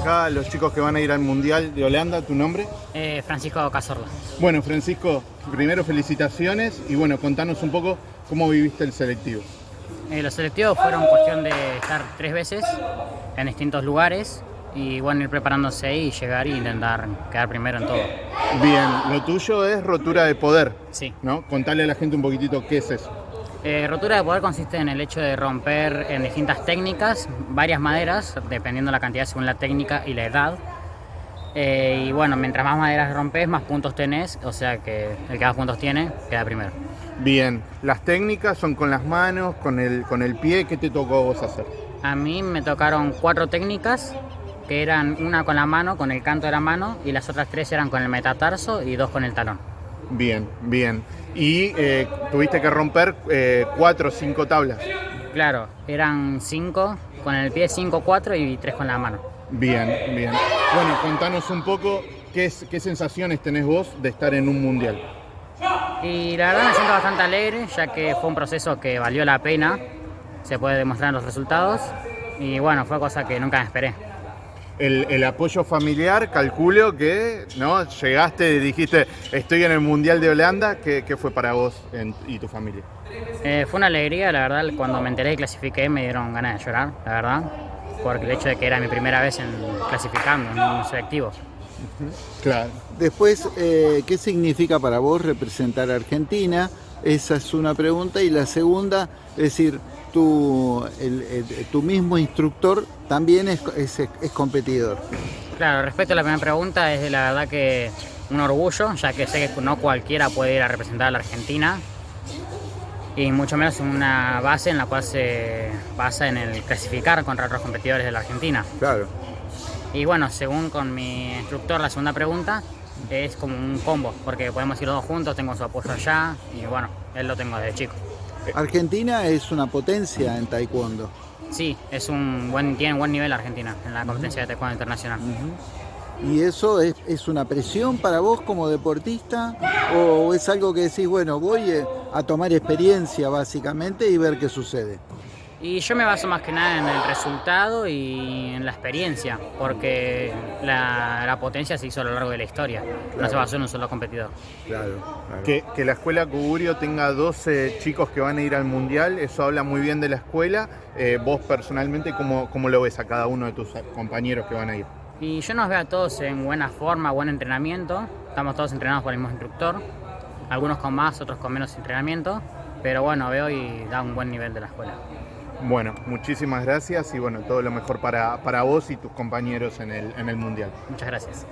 acá los chicos que van a ir al Mundial de Holanda. ¿Tu nombre? Eh, Francisco Cazorla. Bueno, Francisco, primero felicitaciones y bueno, contanos un poco cómo viviste el selectivo. Eh, los selectivos fueron cuestión de estar tres veces en distintos lugares y bueno, ir preparándose y llegar e intentar quedar primero en todo. Bien, lo tuyo es rotura de poder. Sí. ¿No? Contale a la gente un poquitito qué es eso. Eh, rotura de poder consiste en el hecho de romper en distintas técnicas varias maderas, dependiendo la cantidad según la técnica y la edad. Eh, y bueno, mientras más maderas rompes, más puntos tenés, o sea que el que más puntos tiene, queda primero. Bien, las técnicas son con las manos, con el, con el pie, ¿qué te tocó a vos hacer? A mí me tocaron cuatro técnicas, que eran una con la mano, con el canto de la mano, y las otras tres eran con el metatarso y dos con el talón. Bien, bien. Y eh, tuviste que romper eh, cuatro o cinco tablas. Claro, eran cinco con el pie, cinco, cuatro y tres con la mano. Bien, bien. Bueno, contanos un poco qué, es- qué sensaciones tenés vos de estar en un mundial. Y la verdad me siento bastante alegre, ya que fue un proceso que valió la pena, se puede demostrar en los resultados, y bueno, fue cosa que nunca me esperé. El, el apoyo familiar, calculo que no llegaste, dijiste, estoy en el Mundial de Holanda, ¿qué, qué fue para vos en- y tu familia? Eh, fue una alegría, la verdad, cuando me enteré y clasifiqué me dieron ganas de llorar, la verdad, porque el hecho de que era mi primera vez en clasificando en un selectivo. Claro. Después, eh, ¿qué significa para vos representar a Argentina? Esa es una pregunta. Y la segunda, es decir, tu, el- el- tu mismo instructor también es, es- es competidor. Claro, respecto a la primera pregunta, es la verdad que un orgullo, ya que sé que no cualquiera puede ir a representar a la Argentina, y mucho menos en una base en la cual se basa en el clasificar contra otros competidores de la Argentina. Claro. Y bueno, según con mi instructor, la segunda pregunta es como un combo, porque podemos ir los dos juntos, tengo su apoyo allá, y bueno, él lo tengo desde chico. Argentina es una potencia en taekwondo. Sí, es un buen, tiene un buen nivel Argentina en la competencia de taekwondo internacional. ¿Y eso es, es una presión para vos como deportista? ¿O es algo que decís, bueno, voy eh, a tomar experiencia básicamente y ver qué sucede? Y yo me baso más que nada en el resultado y en la experiencia, porque la, la potencia se hizo a lo largo de la historia, no se basó en un solo competidor. Claro. Que, que la escuela Cugurio tenga 12 chicos que van a ir al Mundial, eso habla muy bien de la escuela. Eh, vos personalmente, ¿cómo, ¿cómo lo ves a cada uno de tus compañeros que van a ir? Y yo nos veo a todos en buena forma, buen entrenamiento, estamos todos entrenados por el mismo instructor, algunos con más, otros con menos entrenamiento, pero bueno, veo y da un buen nivel de la escuela. Bueno, muchísimas gracias y bueno, todo lo mejor para, para vos y tus compañeros en el, en el Mundial. Muchas gracias.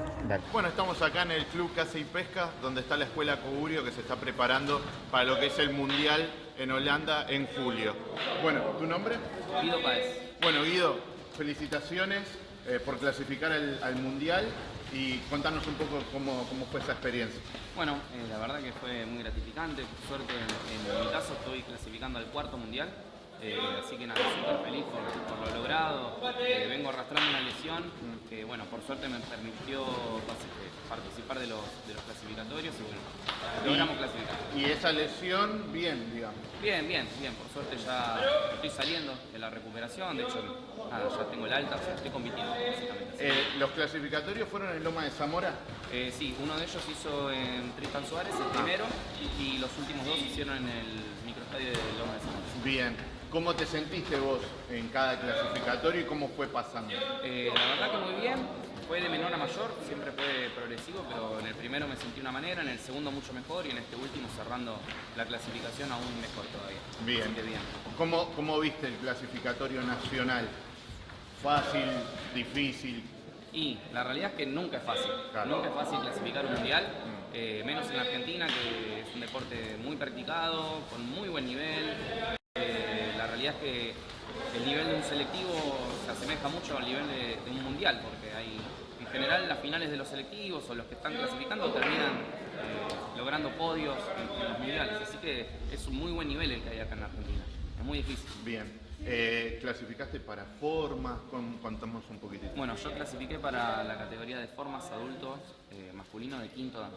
Bueno, estamos acá en el Club Caza y Pesca, donde está la Escuela Cogurio que se está preparando para lo que es el Mundial en Holanda en julio. Bueno, ¿tu nombre? Guido Páez. Bueno, Guido, felicitaciones eh, por clasificar al, al Mundial y contanos un poco cómo, cómo fue esa experiencia. Bueno, eh, la verdad que fue muy gratificante. Por suerte, en, en mi caso, estoy clasificando al cuarto mundial. Eh, así que nada, súper feliz por, por lo logrado. Eh, vengo arrastrando una lesión que, bueno, por suerte me permitió eh, participar de los, de los clasificatorios y, bueno, logramos clasificar. Y esa lesión, bien, digamos. Bien, bien, bien. Por suerte ya estoy saliendo de la recuperación. De hecho, nada, ya tengo el alta, o sea, estoy compitiendo, básicamente. Eh, ¿Los clasificatorios fueron en Loma de Zamora? Sí, uno de ellos hizo en Tristan Suárez, el primero, y los últimos dos hicieron en el microestadio de Loma de Zamora. Bien. ¿Cómo te sentiste vos en cada clasificatorio y cómo fue pasando? Eh, la verdad que muy bien, fue de menor a mayor, siempre fue progresivo, pero en el primero me sentí una manera, en el segundo mucho mejor y en este último cerrando la clasificación aún mejor todavía. Bien. Bien. ¿Cómo, ¿Cómo viste el clasificatorio nacional? ¿Fácil? ¿Difícil? Y la realidad es que nunca es fácil. Claro. Nunca es fácil clasificar un mundial, eh, menos en Argentina, que es un deporte muy practicado, con muy buen nivel. Eh, la realidad es que el nivel de un selectivo se asemeja mucho al nivel de, un mundial, porque hay, en general las finales de los selectivos o los que están clasificando terminan eh, logrando podios en, en los mundiales. Así que es un muy buen nivel el que hay acá en Argentina. Es muy difícil. Bien. Eh, clasificaste para formas, con- contamos un poquitito. Bueno, yo clasifiqué para la categoría de formas adultos eh, masculinos de quinto dan.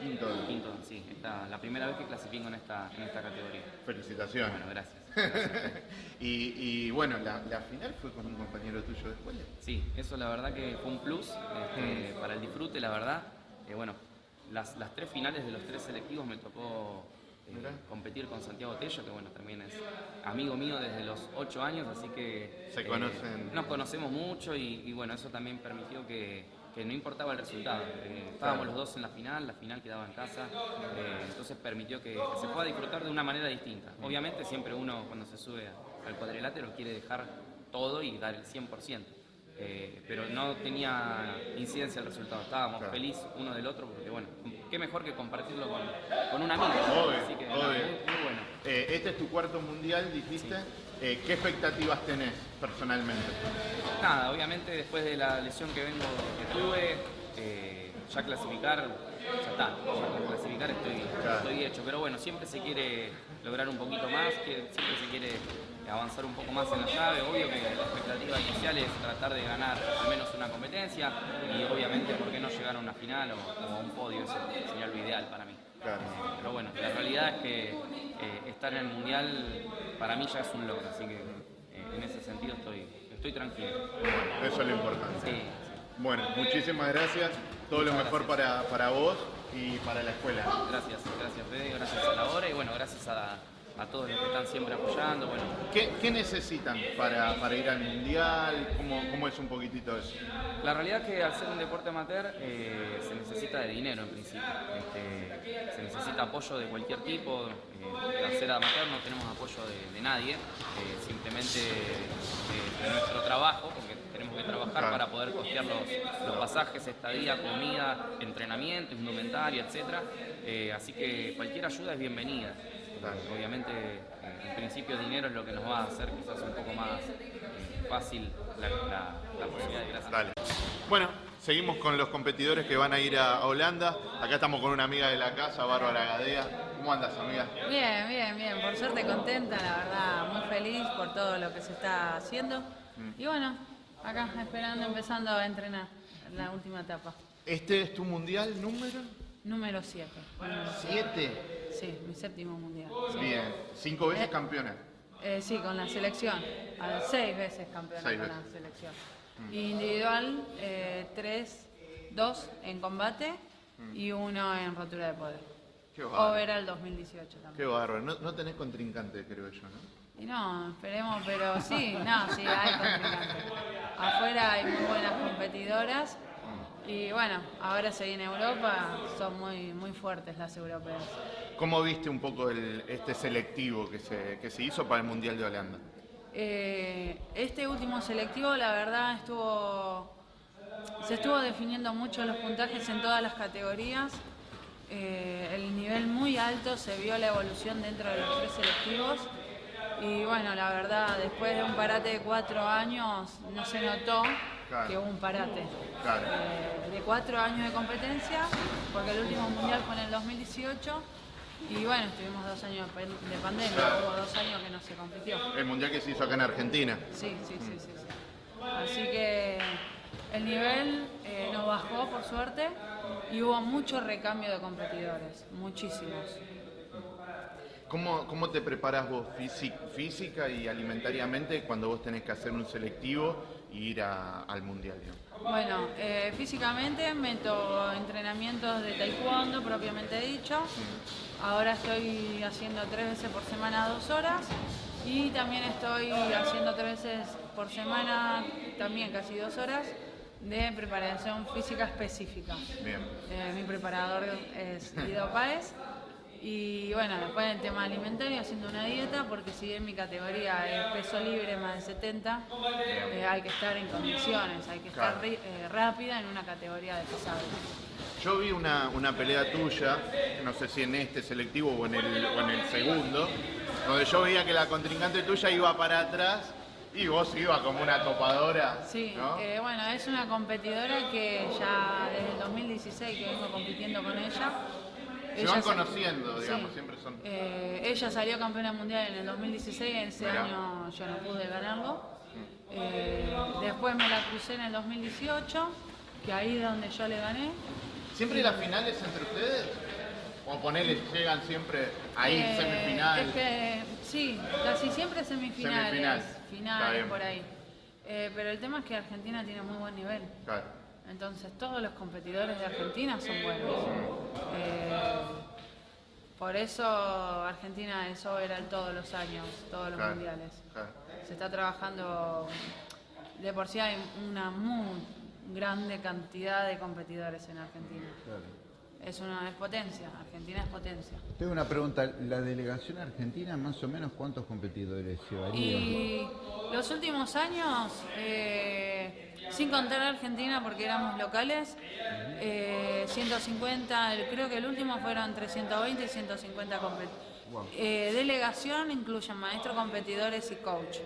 Quinto dan. Quinto dan, sí. Esta, la primera vez que clasifico en esta, en esta categoría. Felicitaciones. Bueno, gracias. y, y bueno, la, la final fue con un compañero tuyo de escuela. Sí, eso la verdad que fue un plus este, para el disfrute, la verdad. Eh, bueno, las, las tres finales de los tres selectivos me tocó. Competir con Santiago Tello, que bueno, también es amigo mío desde los ocho años, así que... Se conocen. Nos conocemos mucho y, y, bueno, eso también permitió que, que no importaba el resultado. Eh, estábamos los dos en la final, la final quedaba en casa, eh, entonces permitió que, que se pueda disfrutar de una manera distinta. Obviamente siempre uno cuando se sube al cuadrilátero quiere dejar todo y dar el 100%. Eh, pero no tenía incidencia el resultado. Estábamos Claro. felices uno del otro porque, bueno, qué mejor que compartirlo con, con un amigo. Obvio, Así que, muy, muy bueno. Eh, este es tu cuarto mundial, dijiste. Eh, ¿Qué expectativas tenés personalmente? Nada, obviamente después de la lesión que vengo que tuve, eh, ya clasificar, ya está. Ya clasificar estoy, Claro. estoy hecho. Pero bueno, siempre se quiere lograr un poquito más, siempre se quiere avanzar un poco más en la llave. Obvio que la expectativa inicial es tratar de ganar al menos una competencia y obviamente, ¿por qué no llegar a una final o, o a un podio? Eso sería lo ideal para mí. Claro. Pero bueno, la realidad es que eh, estar en el mundial para mí ya es un logro, así que eh, en ese sentido estoy, estoy tranquilo. Eso es lo importante. Sí, sí. Bueno, muchísimas gracias. Todo lo mejor para, para vos y para la escuela. Gracias, gracias Fede, gracias a la hora y bueno, gracias a, a todos los que están siempre apoyando. Bueno, ¿Qué, qué necesitan para, para ir al mundial? ¿Cómo, ¿Cómo es un poquitito eso? la realidad es que al ser un deporte amateur eh, se necesita de dinero en principio. Este, se necesita apoyo de cualquier tipo. eh, al ser amateur no tenemos apoyo de, de nadie, eh, simplemente eh, de nuestro trabajo, porque tenemos que trabajar Claro. para poder costear los, los pasajes, estadía, comida, entrenamiento, indumentaria, etc. Eh, así que cualquier ayuda es bienvenida. Claro. Obviamente, eh, en principio, dinero es lo que nos va a hacer quizás un poco más eh, fácil la, la- la posibilidad de gracias. Dale. Bueno, seguimos con los competidores que van a ir a Holanda. Acá estamos con una amiga de la casa, Bárbara Gadea. ¿Cómo andas, amiga? Bien, bien, bien. Por suerte contenta, la verdad, muy feliz por todo lo que se está haciendo. Y bueno, acá esperando, empezando a entrenar en la última etapa. ¿Este es tu mundial número Número 7. 7? Sí, mi séptimo mundial. sí. Bien, cinco veces Eh. campeona. Eh, sí, con la selección. A- Seis veces campeona Seis con veces. Mm. la selección. Individual, eh, tres, dos en combate Mm. y uno en rotura de poder. Qué bárbaro. Overall 2018 también. Qué bárbaro. No, no tenés contrincante, creo yo, ¿no? Y no, esperemos, pero sí, no, sí, hay contrincantes. Afuera hay muy buenas competidoras y bueno, ahora se viene Europa, son muy, muy fuertes las europeas. ¿Cómo viste un poco el- este selectivo que se, que se hizo para el Mundial de Holanda? Eh, este último selectivo, la verdad, estuvo. Se estuvo definiendo mucho los puntajes en todas las categorías. Eh, el nivel muy alto, se vio la evolución dentro de los tres selectivos. Y bueno, la verdad, después de un parate de cuatro años, no se notó Claro. que hubo un parate. Claro. Eh, de cuatro años de competencia, porque el último mundial fue en el 2018. Y bueno, estuvimos dos años de pan- de pandemia, Claro. hubo dos años que no se compitió. El Mundial que se hizo acá en Argentina. Sí, sí, sí, sí, sí. Así que el nivel eh, no bajó por suerte y hubo mucho recambio de competidores, muchísimos. ¿Cómo, cómo te preparas vos físi- física y alimentariamente cuando vos tenés que hacer un selectivo ir a- al Mundial? digamos? Bueno, eh, físicamente meto entrenamientos de taekwondo propiamente dicho. Ahora estoy haciendo tres veces por semana dos horas y también estoy haciendo tres veces por semana, también casi dos horas, de preparación física específica. Bien. Eh, mi preparador es Guido Páez. Y bueno, después el tema alimentario, haciendo una dieta, porque si bien mi categoría es peso libre más de 70, eh, hay que estar en condiciones, hay que estar Claro. eh, rápida en una categoría de pesado. Yo vi una, una pelea tuya, no sé si en este selectivo o en, el, o en el segundo, donde yo veía que la contrincante tuya iba para atrás y vos ibas como una topadora. Sí, ¿no? eh, bueno, es una competidora que ya desde el 2016 que vengo compitiendo con ella. Se van conociendo, digamos, Sí. siempre son... Eh, ella salió campeona mundial en el 2016, ese Mirá. año yo no pude ganarlo. Eh, después me la crucé en el 2018, que ahí es donde yo le gané. ¿Siempre las finales entre ustedes? O ponele, llegan siempre ahí, Eh, semifinal. Es que sí, casi siempre semifinales, Semifinal. Finales por ahí. Eh, pero el tema es que Argentina tiene muy buen nivel. Claro. Entonces todos los competidores de Argentina son buenos. Eh, por eso Argentina es overall todos los años, todos los Claro, mundiales. claro. Se está trabajando, de por sí hay una muy grande cantidad de competidores en Argentina. Es una es potencia, Argentina es potencia. Tengo una pregunta, ¿la delegación argentina más o menos cuántos competidores llevaría? Y los últimos años, eh, sin contar Argentina porque éramos locales, eh, 150, el- creo que el último fueron entre 120 y 150 competidores. delegación incluyen maestros, competidores y coach.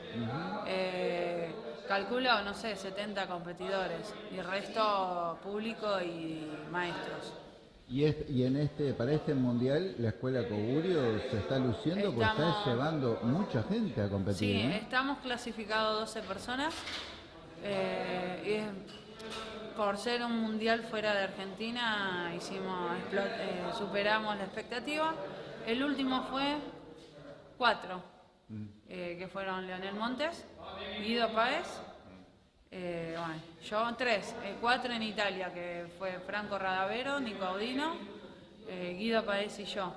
Eh, calculo, no sé, 70 competidores y el resto público y maestros. Y, es- y en este, para este mundial, la escuela Cogurio se está luciendo porque está llevando mucha gente a competir. Sí, ¿no? estamos clasificados 12 personas. eh, y por ser un mundial fuera de Argentina, hicimos, eh, superamos la expectativa. El último fue cuatro, eh, que fueron Leonel Montes, Guido Páez, eh, bueno, yo tres, eh, cuatro en Italia, que fue Franco Radavero, Nico Audino, eh, Guido Páez y yo.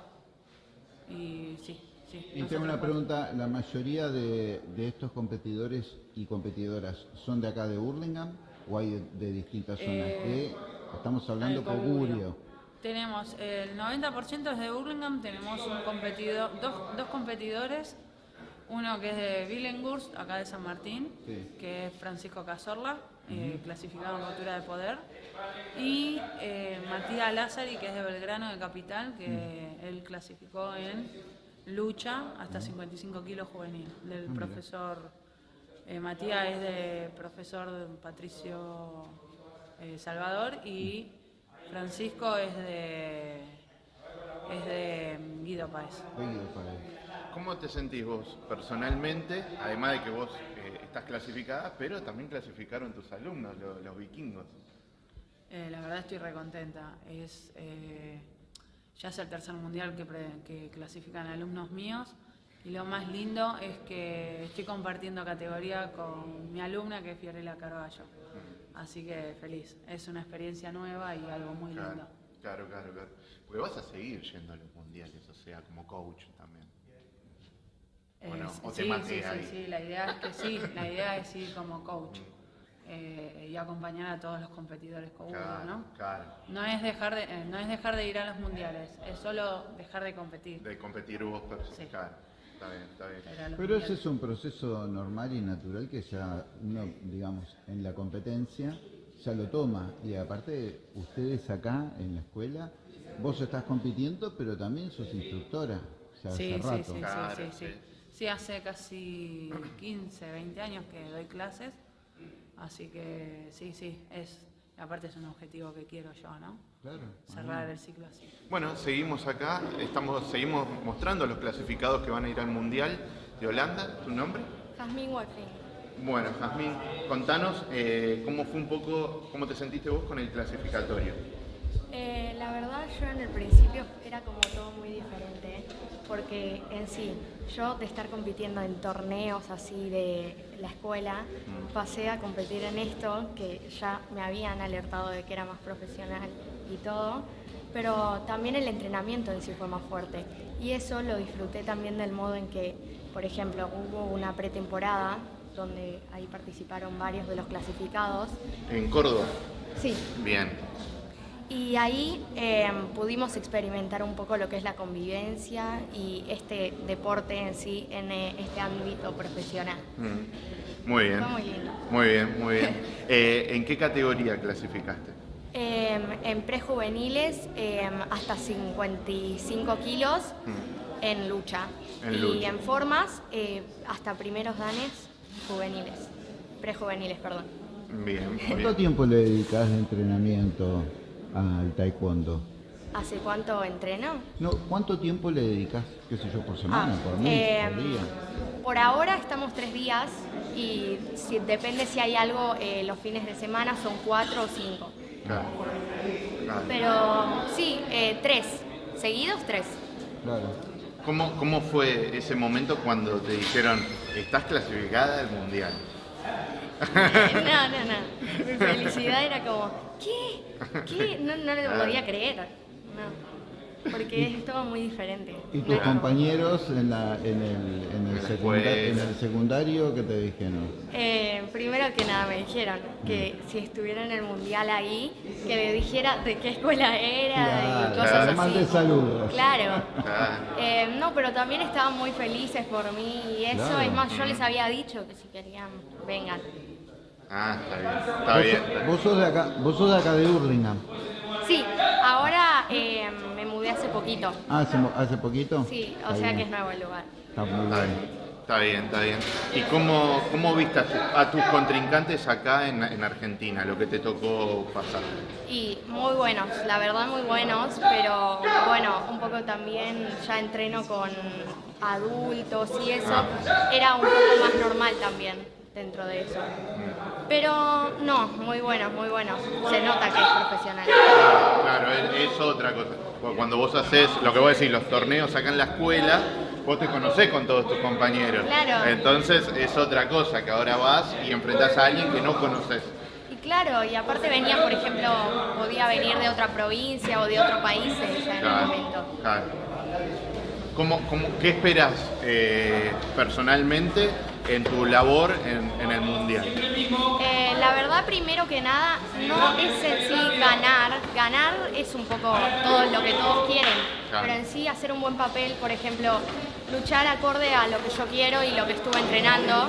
Y sí, sí. Y tengo una pregunta, ¿la mayoría de, de estos competidores y competidoras son de acá de Burlingame o hay de, de distintas zonas? Eh, De- estamos hablando Cogurio. Cogurio. Tenemos el 90% es de Burlingame, tenemos un competidor, dos, dos competidores, uno que es de Billinghurst, acá de San Martín, Sí. que es Francisco Cazorla, eh, clasificado en cultura de poder, y eh, Matías Lázari, que es de Belgrano de Capital, que él clasificó en lucha hasta 55 kilos juvenil, del profesor, eh, Matías es de profesor Patricio Salvador y Francisco es de es de Guido Páez. Guido Páez. ¿Cómo te sentís vos personalmente? Además de que vos eh, estás clasificada, pero también clasificaron tus alumnos, lo- los, vikingos. Eh, la verdad estoy recontenta. Es eh, ya es el tercer mundial que, pre- que clasifican alumnos míos y lo más lindo es que estoy compartiendo categoría con mi alumna que es Fiorella Carballo. Así que feliz. Es una experiencia nueva y algo muy lindo. Claro, claro, claro, claro. Porque vas a seguir yendo a los mundiales, o sea, como coach también. ¿O no? Eh, ¿O te sí, sí, sí, ahí? sí, la idea es que sí, la idea es ir como coach eh, y acompañar a todos los competidores con uno, Claro, ¿no? claro. No es dejar de, eh, no es dejar de ir a los mundiales, es solo dejar de competir. De competir vos, pero Sí. claro. Está bien, está bien. Pero, ese es un proceso normal y natural que ya uno, digamos, en la competencia ya lo toma. Y aparte, ustedes acá en la escuela, vos estás compitiendo, pero también sos instructora. Ya Sí, hace sí, rato. sí, sí, Claro, sí, sí. Sí. Hace casi 15, 20 años que doy clases, así que sí, sí, es, aparte es un objetivo que quiero yo, ¿no? Claro. Cerrar el ciclo así. Bueno, seguimos acá, estamos, seguimos mostrando los clasificados que van a ir al Mundial de Holanda. ¿Tu nombre? Jazmín Wolfing. Bueno, Jazmín, contanos eh, cómo fue un poco, cómo te sentiste vos con el clasificatorio. Eh, la verdad yo en el principio era como todo muy diferente, porque en sí, yo de estar compitiendo en torneos así de la escuela, pasé a competir en esto, que ya me habían alertado de que era más profesional y todo, pero también el entrenamiento en sí fue más fuerte. Y eso lo disfruté también del modo en que, por ejemplo, hubo una pretemporada donde ahí participaron varios de los clasificados. En Córdoba. Sí, Bien. Y ahí eh, pudimos experimentar un poco lo que es la convivencia y este deporte en sí en eh, este ámbito profesional. Mm. Muy bien. Fue muy lindo. Muy bien, muy bien. Eh, ¿En qué categoría clasificaste? Eh, en prejuveniles eh, hasta 55 kilos Mm. en lucha. En y lucha. en formas eh, hasta primeros danes juveniles. Prejuveniles, perdón. Bien, ¿Cuánto bien. tiempo le dedicas de entrenamiento al taekwondo? hace cuánto entreno. No, ¿Cuánto tiempo le dedicas, qué sé yo, por semana, Ah, por mes, eh, por día? Por ahora estamos tres días y si, depende si hay algo eh, los fines de semana, son cuatro o cinco. Claro. Claro. Pero sí, eh, tres. Seguidos, tres. Claro. ¿Cómo, ¿Cómo fue ese momento cuando te dijeron, estás clasificada al mundial? No, no, no. Mi felicidad era como, ¿qué? ¿Qué? No, no lo podía creer. No. Porque es todo muy diferente. ¿Y tus No. compañeros en, la, en, el, en, el En la secunda- escuela. en el secundario qué te dijeron? Eh, primero que nada me dijeron que si estuviera en el mundial ahí, que le dijera de qué escuela era Claro, y cosas mande así. saludos. Claro. Ah, Eh, no, pero también estaban muy felices por mí y eso. Claro. Es más, yo les había dicho que si querían, vengan. Ah, está bien. Está Vos, bien. vos sos de acá, vos sos de acá de Hurlingham. Sí, ahora eh, me mudé hace poquito. Ah, hace, mo- hace poquito. Sí, o Está sea bien. que es nuevo el lugar. Está muy Está bien. Está bien, está bien. ¿Y cómo, cómo viste a, tu- a tus contrincantes acá en, en Argentina, lo que te tocó pasar? Y muy buenos, la verdad muy buenos, pero bueno, un poco también ya entreno con adultos y eso, era un poco más normal también dentro de eso. Pero no, muy buenos, muy buenos. Se nota que es profesional. Claro, es, es otra cosa. Cuando vos haces, lo que vos decís, los torneos acá en la escuela, vos te conocés con todos tus compañeros. Claro. Entonces es otra cosa, que ahora vas y enfrentás a alguien que no conoces. Y claro, y aparte venía, por ejemplo, podía venir de otra provincia o de otro país en el Claro, momento. claro. ¿Cómo, cómo- qué esperas eh, personalmente en tu labor en, en el Mundial? Eh, la verdad, primero que nada, no es en sí ganar. Ganar es un poco todo lo que todos quieren. Claro. Pero en sí hacer un buen papel, por ejemplo, luchar acorde a lo que yo quiero y lo que estuve entrenando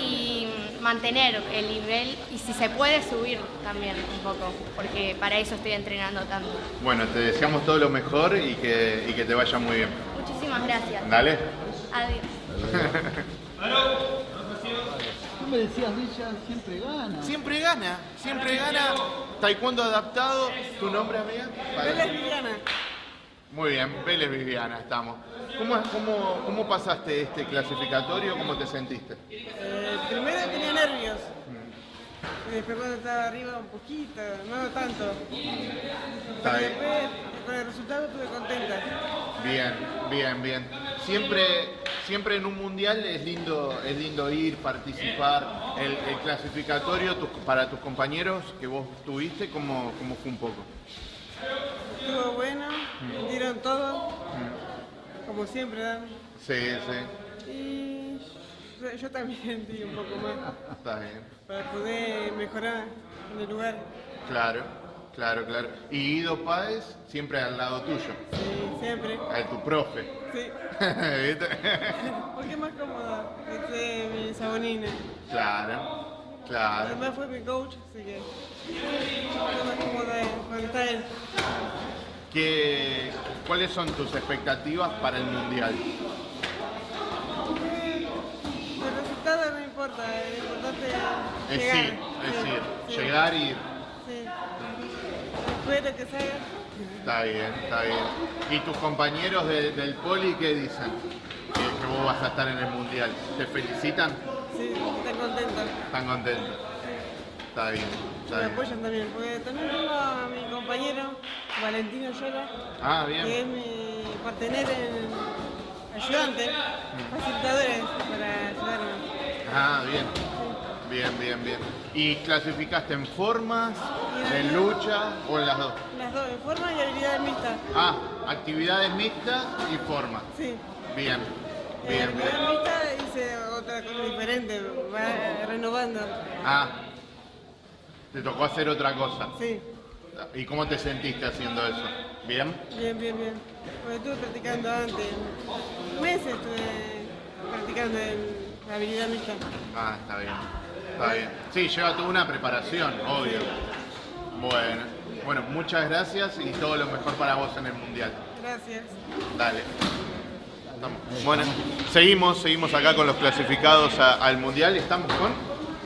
y mantener el nivel y si se puede subir también un poco, porque para eso estoy entrenando tanto. Bueno, te deseamos todo lo mejor y que, y que te vaya muy bien. Muchísimas gracias. Dale. Adiós. Tú me decías, Villa, siempre gana. Siempre gana, siempre gana. Taekwondo adaptado. ¿Tu nombre, amiga? Vélez Viviana. Muy bien, Vélez Viviana, estamos. ¿Cómo, cómo, ¿Cómo pasaste este clasificatorio? ¿Cómo te sentiste? Eh, primero tenía nervios. Y después cuando estaba arriba un poquito, no tanto. Pero bien. después con el resultado estuve contenta. Bien, bien, bien. Siempre, siempre en un mundial es lindo, es lindo ir, participar. El, el clasificatorio tus- para tus compañeros que vos tuviste, ¿cómo, cómo fue un poco? Estuvo bueno, me dieron todo, como siempre dan. Sí, sí, Y yo, yo también di un poco más está bien. para poder mejorar en el lugar. Claro, claro, claro. Y Guido Páez siempre al lado tuyo, Sí, siempre. a tu profe. Sí, porque es más cómodo. Este es mi sabonina. Claro, claro. Además fue mi coach, así que estoy más cómoda cuando está él. ¿Qué, ¿Cuáles son tus expectativas para el mundial? El resultado no importa, lo importante es Es llegar. ir, es ir, sí, llegar y ir. Espero que salga. Está bien, está bien. ¿Y tus compañeros de- del poli qué dicen? Que, que vos vas a estar en el mundial. ¿Te felicitan? Sí, están contentos. ¿Están contentos? Está bien, Me bien. apoyan también, porque también tengo a mi compañero Valentino Yola, Ah, que es bien. mi partener en ayudante, facilitadores para ayudarme. Ah, bien. Bien, bien, bien. ¿Y clasificaste en formas, en lucha o en las dos? Las dos, en forma y habilidad mixta. Ah, actividades mixtas y forma. Sí. Bien, En bien, bien. habilidad mixta hice otra cosa diferente, va renovando. Ah, te tocó hacer otra cosa. Sí, ¿Y cómo te sentiste haciendo eso? ¿Bien? bien, bien, bien. Porque estuve practicando antes, meses estuve practicando en la habilidad mixta. Ah, está bien. Está bien. Sí, lleva toda una preparación, obvio. Bueno, bueno, muchas gracias y todo lo mejor para vos en el mundial. Gracias. Dale. Estamos. Bueno, seguimos, seguimos acá con los clasificados a- al mundial. Estamos con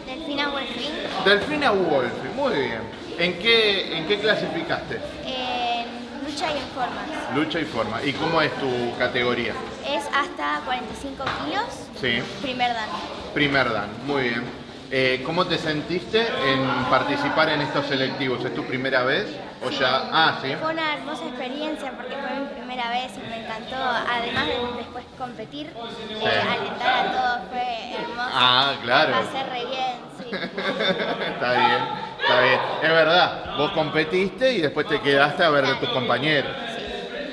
Delfina Wolfing, Delfina Wolf. Muy bien. ¿En qué, en qué clasificaste? en lucha y en formas. Lucha y forma. ¿Y cómo es tu categoría? Es hasta 45 kilos, Sí. primer dan. Primer dan, muy bien. Eh, ¿Cómo te sentiste en participar en estos selectivos? ¿Es tu primera vez? ¿O ya? Ah, sí. Fue una hermosa experiencia porque fue mi primera vez y me encantó, además de después competir, eh, alentar a todos, fue hermoso. Ah, claro. Pasé re bien, sí. está bien, está bien. Es verdad, vos competiste y después te quedaste a ver de tus compañeros. sí.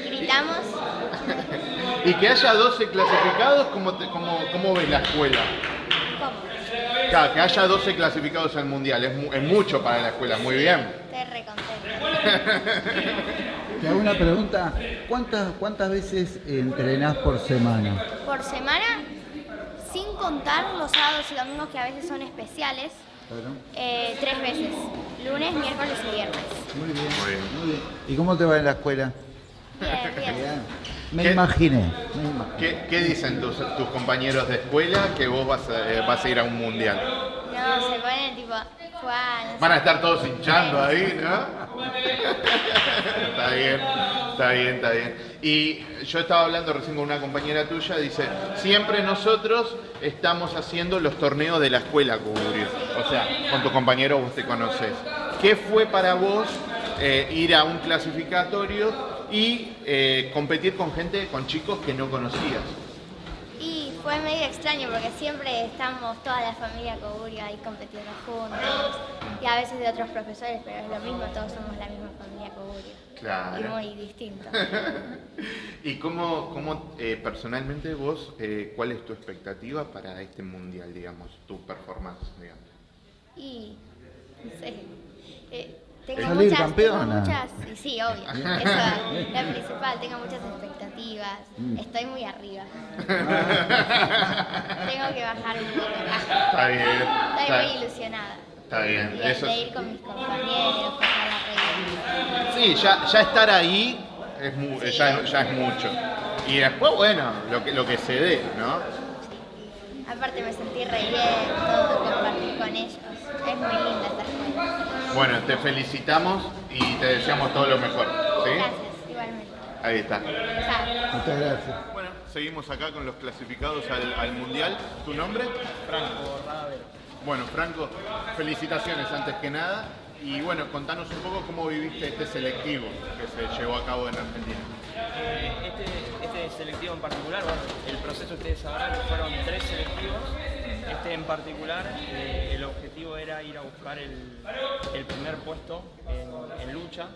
Gritamos, Y que haya 12 clasificados, ¿cómo, te- cómo, cómo ves la escuela? Claro, que haya 12 clasificados al mundial, es, mu- es mucho para la escuela, muy bien. Contenta. Te hago una pregunta. ¿Cuántas, cuántas veces entrenás por semana? Por semana, sin contar los sábados y domingos que a veces son especiales, Claro. eh, tres veces. Lunes, miércoles y viernes. Muy bien. Muy bien. Muy bien. ¿Y cómo te va en la escuela? Bien, bien. Bien. Me ¿Qué? imaginé. me imaginé. ¿Qué, qué dicen tus, tus compañeros de escuela que vos vas a, eh, vas a ir a un mundial? No, se ponen tipo, Juan. Van a estar todos hinchando ahí, ¿no? está bien, está bien, está bien. Y yo estaba hablando recién con una compañera tuya, dice, siempre nosotros estamos haciendo los torneos de la escuela, Cuburio. O sea, con tu compañero vos te conoces. ¿Qué fue para vos eh, ir a un clasificatorio y eh, competir con gente, con chicos que no conocías? Y fue medio extraño porque siempre estamos toda la familia Coburio ahí compitiendo juntos. Y a veces de otros profesores, pero es lo mismo, todos somos la misma familia Coburio. Claro. Y muy distinto. ¿Y cómo, cómo eh, personalmente vos, eh, cuál es tu expectativa para este mundial, digamos, tu performance, digamos? Y, no sé, eh, tengo, Salir muchas, campeona. tengo muchas, y sí, obvio, eso es lo principal, tengo muchas expectativas, Mm. estoy muy arriba. tengo que bajar un poco. Está bien, Estoy está, muy ilusionada. está bien. Y Eso de ir con mis compañeros, pasar la sí, ya, ya estar ahí es mu- Sí. ya, ya es mucho. Y después, bueno, lo que, lo que se dé, ¿no? Aparte me sentí re bien, todo, compartir con ellos. Es muy linda esta. Bueno, te felicitamos y te deseamos todo lo mejor. ¿sí? Gracias, igualmente. Ahí está. Muchas gracias. Bueno, seguimos acá con los clasificados al, al mundial. ¿Tu nombre? Franco Radavero. Bueno, Franco, felicitaciones antes que nada. Y bueno, contanos un poco cómo viviste este selectivo que se llevó a cabo en Argentina. Eh, este, este selectivo en particular, bueno, el proceso ustedes sabrán fueron tres selectivos. Este en particular, eh, el objetivo era ir a buscar el, el primer puesto en, en lucha.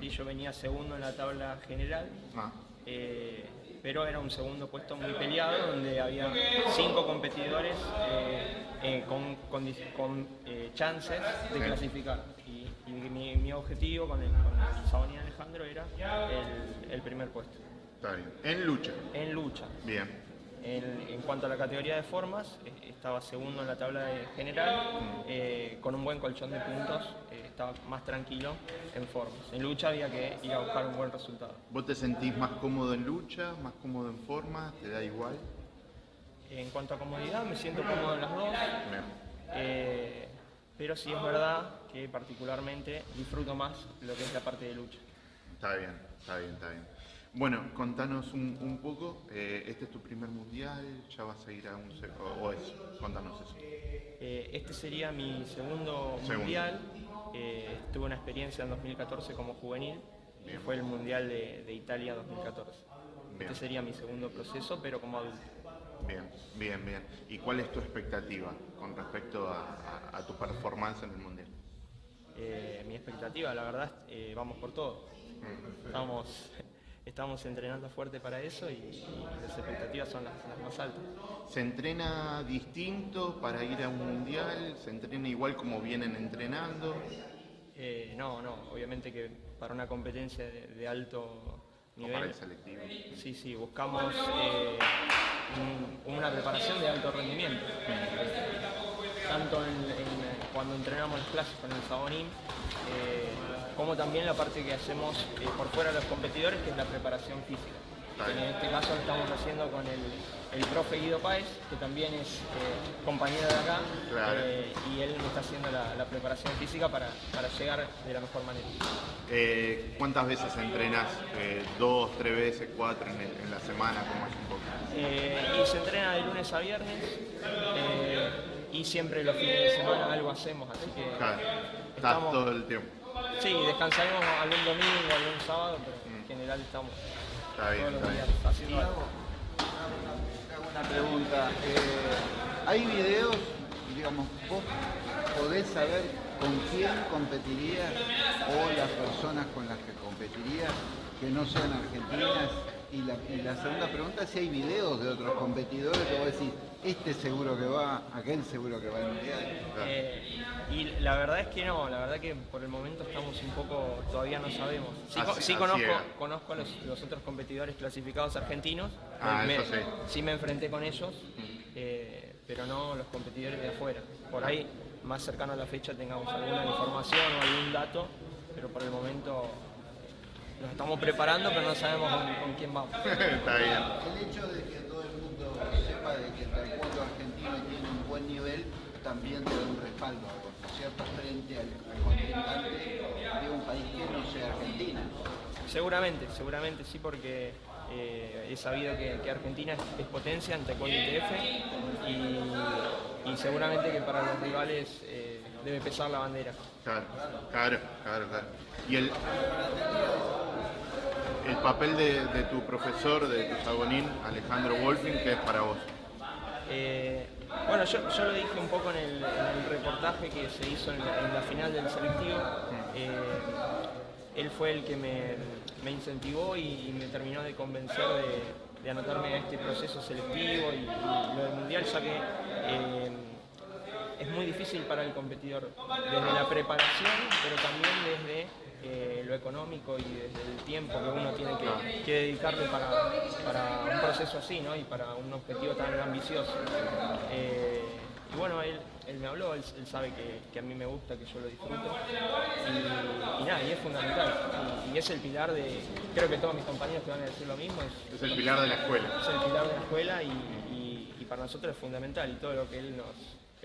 Y yo venía segundo en la tabla general. Ah, eh, pero era un segundo puesto muy peleado donde había cinco competidores eh, eh, con, chances de Sí. clasificar. Y, y mi, mi objetivo con el, con Sabanín Alejandro era el, el primer puesto. está bien. En lucha. En lucha. Bien. En, en cuanto a la categoría de formas, eh, estaba segundo en la tabla general, eh, con un buen colchón de puntos, eh, estaba más tranquilo en formas. En lucha había que ir a buscar un buen resultado. ¿Vos te sentís más cómodo en lucha, más cómodo en forma? ¿Te da igual? En cuanto a comodidad, me siento cómodo en las dos. Eh, pero sí es verdad que particularmente disfruto más lo que es la parte de lucha. Está bien, está bien, está bien. Bueno, contanos un, un poco, eh, este es tu primer mundial, ya vas a ir a un... o, o eso, contanos eso. Eh, este sería mi segundo, Segundo. mundial. Eh, tuve una experiencia en 2014 como juvenil, Bien. fue el mundial de, de Italia 2014. Bien. Este sería mi segundo proceso, pero como adulto. Bien, bien, bien. ¿Y cuál es tu expectativa con respecto a, a- a tu performance en el mundial? Eh, mi expectativa, la verdad, vamos por todo. Estamos, estamos entrenando fuerte para eso y, y las expectativas son las, las más altas. ¿Se entrena distinto para ir a un mundial? ¿Se entrena igual como vienen entrenando? Eh, no, no, obviamente que para una competencia de, de alto ¿O para nivel, el selectivo? sí, sí, buscamos eh, un- una preparación de alto rendimiento. Tanto en, en- cuando entrenamos las clases con el Sabonín, eh, como también la parte que hacemos eh, por fuera de los competidores, que es la preparación física. En este caso lo estamos haciendo con el, el profe Guido Páez, que también es eh, compañero de acá, Claro. eh, y él me está haciendo la, la preparación física para, para llegar de la mejor manera. Eh, ¿Cuántas veces entrenás? Eh, ¿Dos, tres veces, cuatro en, el- en la semana? ¿Cómo es un poco? Y se entrena de lunes a viernes y siempre los fines de semana algo hacemos, así que Claro, estás estamos- todo el tiempo. Sí, descansaremos algún domingo, algún sábado, pero en general estamos Está bien, todos los está días bien. haciendo algo. Hago una pregunta. eh, ¿Hay videos, digamos, vos podés saber con quién competirías o las personas con las que competirías que no sean argentinas? Y la, y la segunda pregunta es si hay videos de otros competidores que vos decís, este seguro que va, aquel seguro que va al mundial. Eh, y la verdad es que no, la verdad que por el momento estamos un poco, todavía no sabemos. Sí, conozco, conozco a los, los otros competidores clasificados argentinos. Ah, me, eso sí. sí me enfrenté con ellos, eh, pero no los competidores de afuera. Por ahí, más cercano a la fecha, tengamos alguna información o algún dato, pero por el momento eh, nos estamos preparando, pero no sabemos con, con quién vamos. está bien. El hecho de que que el taekwondo argentino tiene un buen nivel también te da un respaldo, ¿no es cierto?, frente al, contrincante de un país que no sea Argentina. Seguramente, seguramente sí, porque eh, he sabido que, que Argentina es, es potencia en taekwondo ITF y, y seguramente que para los rivales eh, debe pesar la bandera. Claro, claro, claro, claro. Y el, el papel de, de tu profesor, de tu sabonín, Alejandro Wolfing, ¿qué es para vos? Eh, bueno, yo, yo lo dije un poco en el, reportaje que se hizo en la, final del selectivo. Eh, él fue el que me, me incentivó y, me terminó de convencer de, de anotarme a este proceso selectivo y, y lo del mundial, ya que eh, es muy difícil para el competidor desde la preparación, pero también desde eh, lo económico y desde el tiempo que uno tiene que, que dedicarle para, para un proceso así, ¿no? Y para un objetivo tan ambicioso. Eh, y bueno, él, él me habló, él, él sabe que, que a mí me gusta, que yo lo disfruto. Y, y nada, y es fundamental. Y, y es el pilar de, creo que todos mis compañeros te van a decir lo mismo, es, Es el pilar de la escuela. es el pilar de la escuela y, y- y para nosotros es fundamental y todo lo que él nos,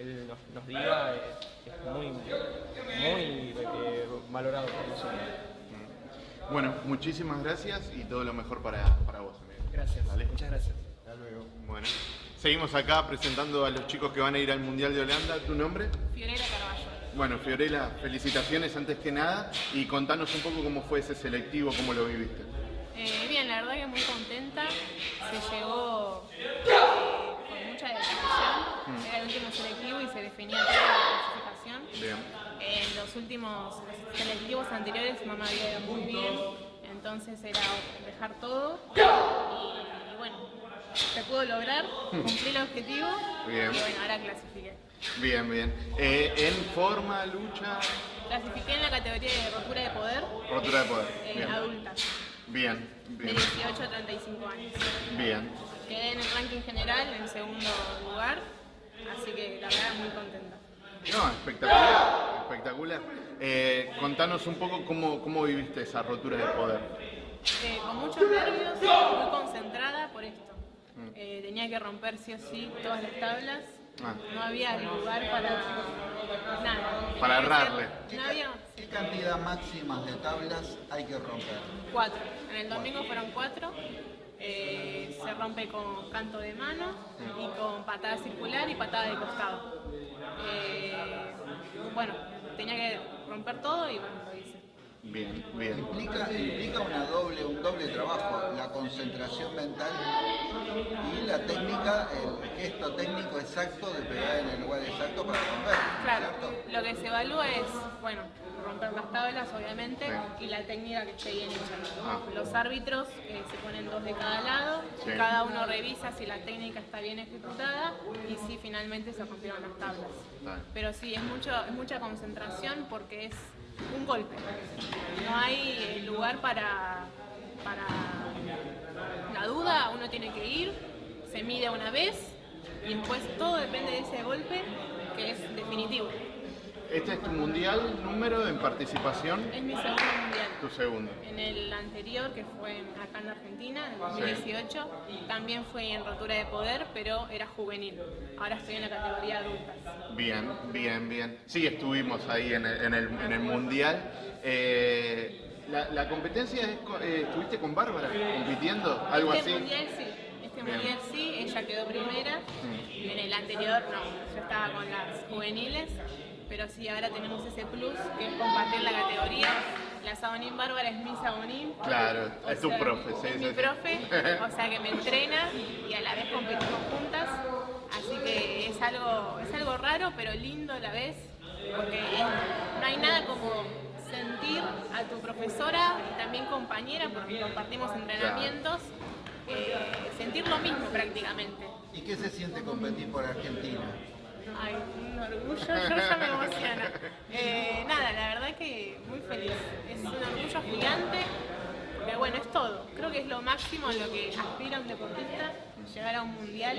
él nos, nos diga es, es muy, muy eh, valorado por nosotros. Bueno, muchísimas gracias y todo lo mejor para, para vos, amigo. Gracias, muchas gracias. Hasta luego. Bueno, seguimos acá presentando a los chicos que van a ir al Mundial de Holanda. ¿Tu nombre? Fiorella Carballo. Bueno, Fiorella, felicitaciones antes que nada y contanos un poco cómo fue ese selectivo, cómo lo viviste. Eh, bien, la verdad que muy contenta. Se llegó con mucha dedicación. Era el último selectivo y se definía toda la clasificación. Bien. En los últimos selectivos anteriores no me había ido muy bien, entonces era dejar todo y, y bueno, se pudo lograr, cumplí el objetivo Bien. y bueno, ahora clasifiqué. Bien, bien. Eh, ¿En forma, lucha, Clasifiqué en la categoría de rotura de poder rotura de poder? eh, Bien, adultas, bien, de bien. 18 a 35 años. bien. Quedé en el ranking general en segundo lugar, así que la verdad muy contenta. No, espectacular, espectacular. Eh, contanos un poco cómo, cómo viviste esa rotura de poder. Eh, con muchos nervios, muy concentrada por esto. Eh, tenía que romper sí o sí todas las tablas. Ah. No había lugar para nada. Para errarle. No había ¿Qué cantidad máxima de tablas hay que romper? cuatro. En el domingo fueron cuatro. Eh, se rompe con canto de mano y con patada circular y patada de costado. Eh, bueno, tenía que romper todo y bueno. Bien, bien. Implica, implica una doble, un doble trabajo, la concentración mental y la técnica, el gesto técnico exacto de pegar en el lugar exacto para romper. Claro, ¿cierto? lo que se evalúa es, bueno, romper las tablas obviamente y la técnica que esté bien hecha. Ah. Los árbitros eh, se ponen dos de cada lado, Sí. cada uno revisa si la técnica está bien ejecutada y si finalmente se rompieron las tablas. Vale. Pero sí, es, mucho, es mucha concentración porque es un golpe. No hay lugar para, para la duda, uno tiene que ir, se mide una vez y después todo depende de ese golpe que es definitivo. ¿Este es tu mundial número en participación? Es mi segundo mundial. tu segundo. En el anterior, que fue acá en Argentina, en 2018, también fue en rotura de poder, pero era juvenil. Ahora estoy en la categoría adultas. Bien, bien, bien. Sí, estuvimos ahí en el, en el, en el Mundial. Eh, la, la competencia es, eh, ¿estuviste con Bárbara compitiendo? ¿Algo este así? mundial sí, este Bien. mundial sí, ella quedó primera. En el anterior no, yo estaba con las juveniles, pero sí, ahora tenemos ese plus que es compartir la categoría. La Sabonín Bárbara es mi Sabonín. Claro, O es tu profe, sí, es sí, mi sí. profe, o sea que me entrena y a la vez competimos juntas. Así que es algo, es algo raro, pero lindo a la vez, porque es- no hay nada como sentir a tu profesora y también compañera, porque compartimos entrenamientos, eh, sentir lo mismo prácticamente. ¿Y qué se siente competir por Argentina? Ay, un orgullo, yo ya me emociono. Eh, nada, la verdad que muy feliz. Es un orgullo gigante, pero bueno, es todo. Creo que es lo máximo a lo que aspira un deportista, llegar a un mundial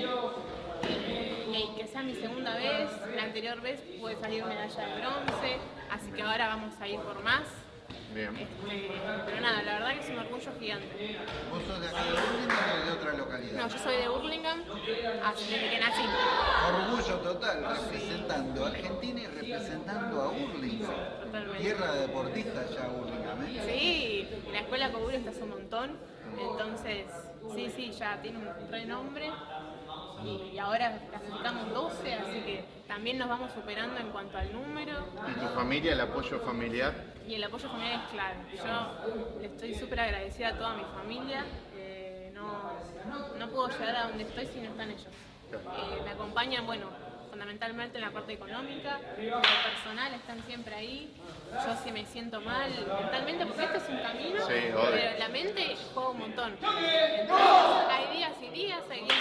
y que sea mi segunda vez. La anterior vez pude salir medalla de bronce, así que ahora vamos a ir por más. Bien. Este, pero nada, la verdad que es un orgullo gigante. ¿Vos sos de acá de Burlingame o de otra localidad? No, yo soy de Burlingame, así desde que nací. Orgullo total, representando a Argentina y representando a Burlingame. Totalmente. Tierra de deportistas ya Burlingame. ¿eh? Sí, la escuela Coburo está hace un montón, entonces sí, sí, ya tiene un renombre y ahora clasificamos 12, así que también nos vamos superando en cuanto al número ¿Y tu familia, el apoyo familiar? y el apoyo familiar es clave. Yo le estoy súper agradecida a toda mi familia, eh, no, no puedo llegar a donde estoy si no están ellos. Eh, me acompañan, bueno, fundamentalmente en la parte económica, en lo personal están siempre ahí. Yo si me siento mal mentalmente, porque este es un camino, Sí, pero la mente juega un montón. Entonces, hay días y días, hay días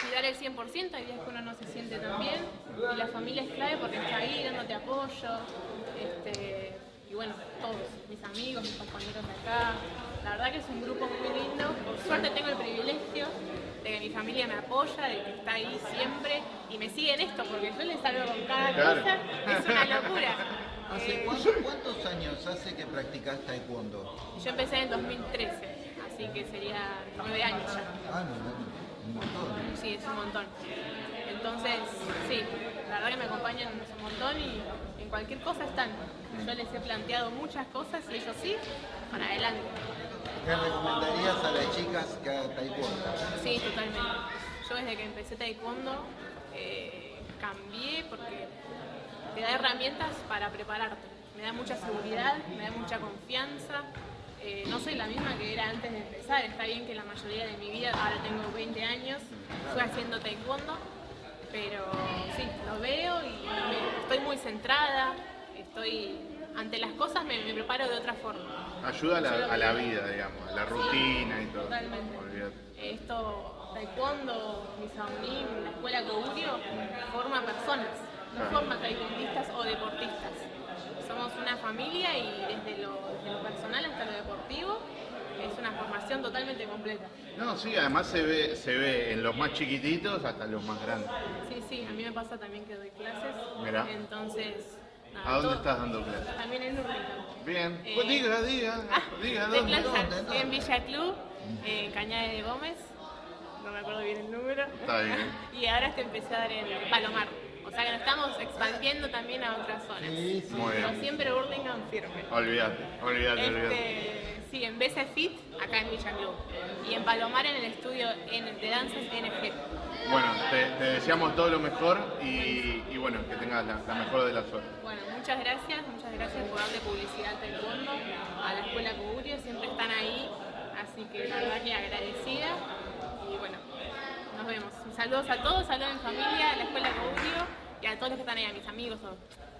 que y dar el 100%, hay días que uno no se siente tan bien. Y la familia es clave porque está ahí dándote apoyo. Este, y bueno, todos, mis amigos, mis compañeros de acá. La verdad que es un grupo muy lindo. Por suerte tengo el privilegio de que mi familia me apoya, de que está ahí siempre y me sigue en esto, porque yo les salgo con cada Claro. cosa. Es una locura. ¿Hace Eh, cuánto- cuántos años hace que practicás taekwondo? yo empecé en 2013, así que sería nueve años ya. Ah, no, no, un montón. Sí, es un montón. Entonces, sí, la verdad que me acompañan un montón y en cualquier cosa están. Yo les he planteado muchas cosas y ellos sí, para adelante. ¿Qué recomendarías a las chicas que hagan taekwondo? Sí, totalmente. Yo desde que empecé taekwondo eh, cambié porque te da herramientas para prepararte. Me da mucha seguridad, me da mucha confianza. Eh, no soy la misma que era antes de empezar. Está bien que la mayoría de mi vida, ahora tengo 20 años, fue haciendo taekwondo, pero sí, lo veo y estoy muy centrada, estoy ante las cosas me preparo de otra forma. Ayuda a la, a la vida, digamos, a la rutina y todo. Totalmente. Olvídate. Esto, taekwondo, Misaonim, la escuela Koguryo, forma personas, no Claro. forma taekwondistas o deportistas. Somos una familia y desde lo, desde lo personal hasta lo deportivo es una formación totalmente completa. No, sí, además se ve, se ve en los más chiquititos hasta los más grandes. Sí, sí, a mí me pasa también que doy clases. Mirá. Entonces, ¿A dónde todo- estás dando clases? También en Urlingan. Bien. Eh, Pues diga, diga, diga, De ¿dónde? clases en Villa Club, en Cañada de Gómez, no me acuerdo bien el número. Está bien. Y ahora te empecé a dar en Palomar. O sea que nos estamos expandiendo también a otras zonas. Sí, sí. Muy Pero bien. siempre Burlingame firme. Olvídate, olvídate, olvídate. Sí, en BC Fit, acá en Villa Club. Y en Palomar en el estudio de danzas NG. Bueno, te, te deseamos todo lo mejor y, y bueno, que tengas la, la mejor de la suerte. Bueno, muchas gracias, muchas gracias por darle publicidad al taekwondo, a la escuela Kugurio, siempre están ahí, así que la verdad que agradecida y bueno, nos vemos. Saludos a todos, saludos mi familia, a la escuela Kugurio y a todos los que están ahí, a mis amigos.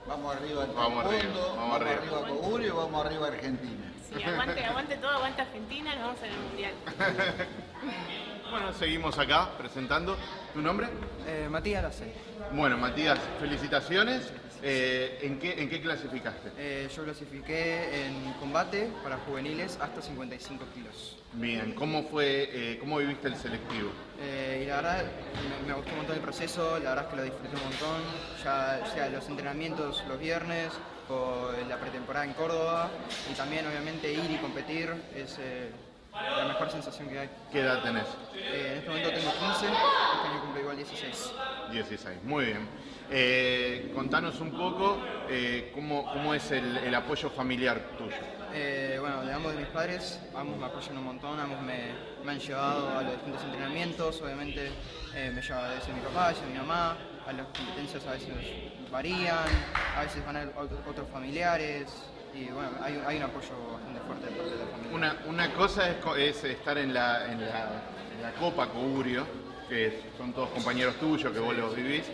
Vamos arriba al Vamos arriba, vamos vamos arriba. arriba a Cogurio y vamos arriba a Argentina. Sí, aguante, aguante todo, aguante Argentina, nos vemos en el mundial. Bueno, seguimos acá presentando. ¿Tu nombre? Eh, Matías Lacey. Bueno, Matías, felicitaciones. Eh, ¿en, qué, ¿En qué clasificaste? Eh, yo clasifiqué en combate para juveniles hasta 55 kilos. Bien, ¿cómo fue, eh, cómo viviste el selectivo? Eh, y la verdad me, me gustó un montón el proceso, la verdad es que lo disfruté un montón, ya sea los entrenamientos los viernes o la pretemporada en Córdoba y también obviamente ir y competir es eh, la mejor sensación que hay. ¿Qué edad tenés? Eh, en este momento tengo 15, este año cumplo igual 16. 16, muy bien. Eh, contanos un poco eh, cómo, cómo es el, el apoyo familiar tuyo. Eh, bueno, de ambos de mis padres, ambos me apoyan un montón, ambos me, me han llevado a los distintos entrenamientos, obviamente me lleva a veces mi papá, a veces mi mamá, a las competencias a veces varían, a veces van a ot- otros familiares y bueno, hay, hay un apoyo bastante fuerte de parte de la familia. Una, una cosa es, es estar en la, en, la, en la Copa Cogurio, que son todos compañeros tuyos, que vos los vivís,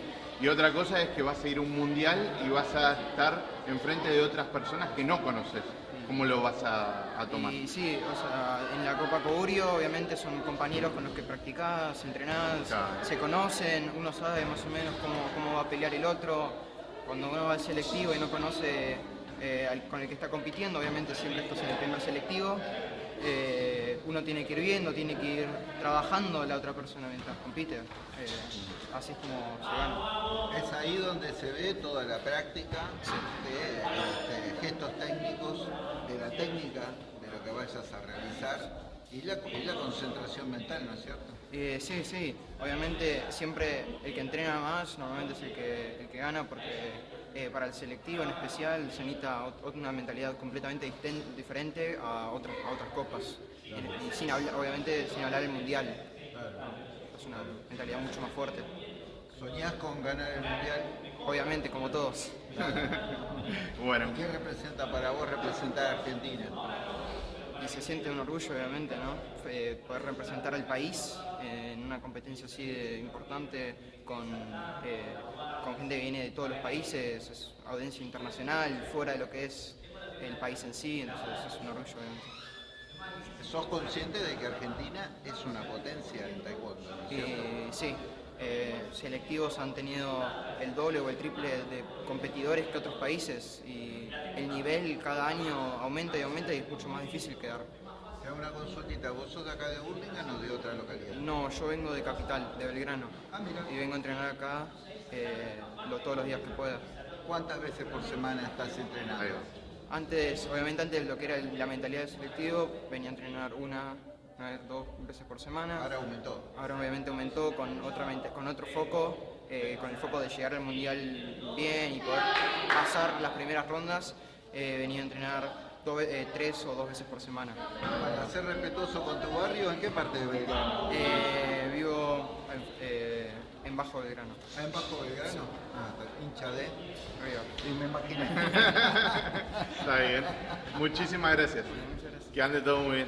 y otra cosa es que vas a ir a un mundial y vas a estar enfrente de otras personas que no conoces. ¿Cómo lo vas a, a tomar? Y sí, o sea, en la Copa Cogurio obviamente son compañeros con los que practicás, entrenás, Claro. se conocen, uno sabe más o menos cómo, cómo va a pelear el otro. Cuando uno va al selectivo y no conoce eh, al- con el que está compitiendo, obviamente siempre estás en el primer selectivo, eh, uno tiene que ir viendo, tiene que ir trabajando la otra persona mientras compite. Eh, así es como se gana. Es ahí donde se ve toda la práctica de este, gestos técnicos, de la técnica, de lo que vayas a realizar y la, y la concentración mental, ¿no es cierto? Eh, sí, sí, obviamente siempre el que entrena más normalmente es el que, el que gana porque eh, para el selectivo en especial se necesita una mentalidad completamente diferente a otras, a otras copas. Y, y sin hablar, obviamente sin hablar del mundial. Es una mentalidad mucho más fuerte. ¿Soñás con ganar el mundial? Obviamente, como todos. Bueno, ¿Qué representa para vos representar a Argentina? Y se siente un orgullo, obviamente, ¿no? Eh, poder representar al país eh, en una competencia así de importante con, eh, con gente que viene de todos los países, es audiencia internacional, fuera de lo que es el país en sí, entonces es un orgullo, obviamente. ¿Sos consciente de que Argentina es una potencia en taekwondo? ¿no es cierto? Eh, sí, eh, selectivos han tenido el doble o el triple de competidores que otros países y el nivel cada año aumenta y aumenta y es mucho más difícil quedar. Te hago una consultita, ¿vos sos de acá de Burlingame o de otra localidad? No, yo vengo de Capital, de Belgrano. Ah, mira. Y vengo a entrenar acá eh, lo- todos los días que pueda. ¿Cuántas veces por semana estás entrenando? Antes, obviamente antes de lo que era la mentalidad del selectivo, venía a entrenar una, una vez, dos veces por semana. Ahora aumentó. Ahora obviamente aumentó con, otra, mente- con otro foco, eh, con el foco de llegar al mundial bien y poder pasar las primeras rondas. eh, venía a entrenar eh, tres o dos veces por semana. Para ser respetuoso con tu barrio, ¿en qué parte de Belgrano? Eh, vivo eh, en Bajo Belgrano. ¿Ah, en Bajo Belgrano? Ah, está hincha de... Arriba. Y me imagino. Está bien. Muchísimas gracias. Que ande todo muy bien.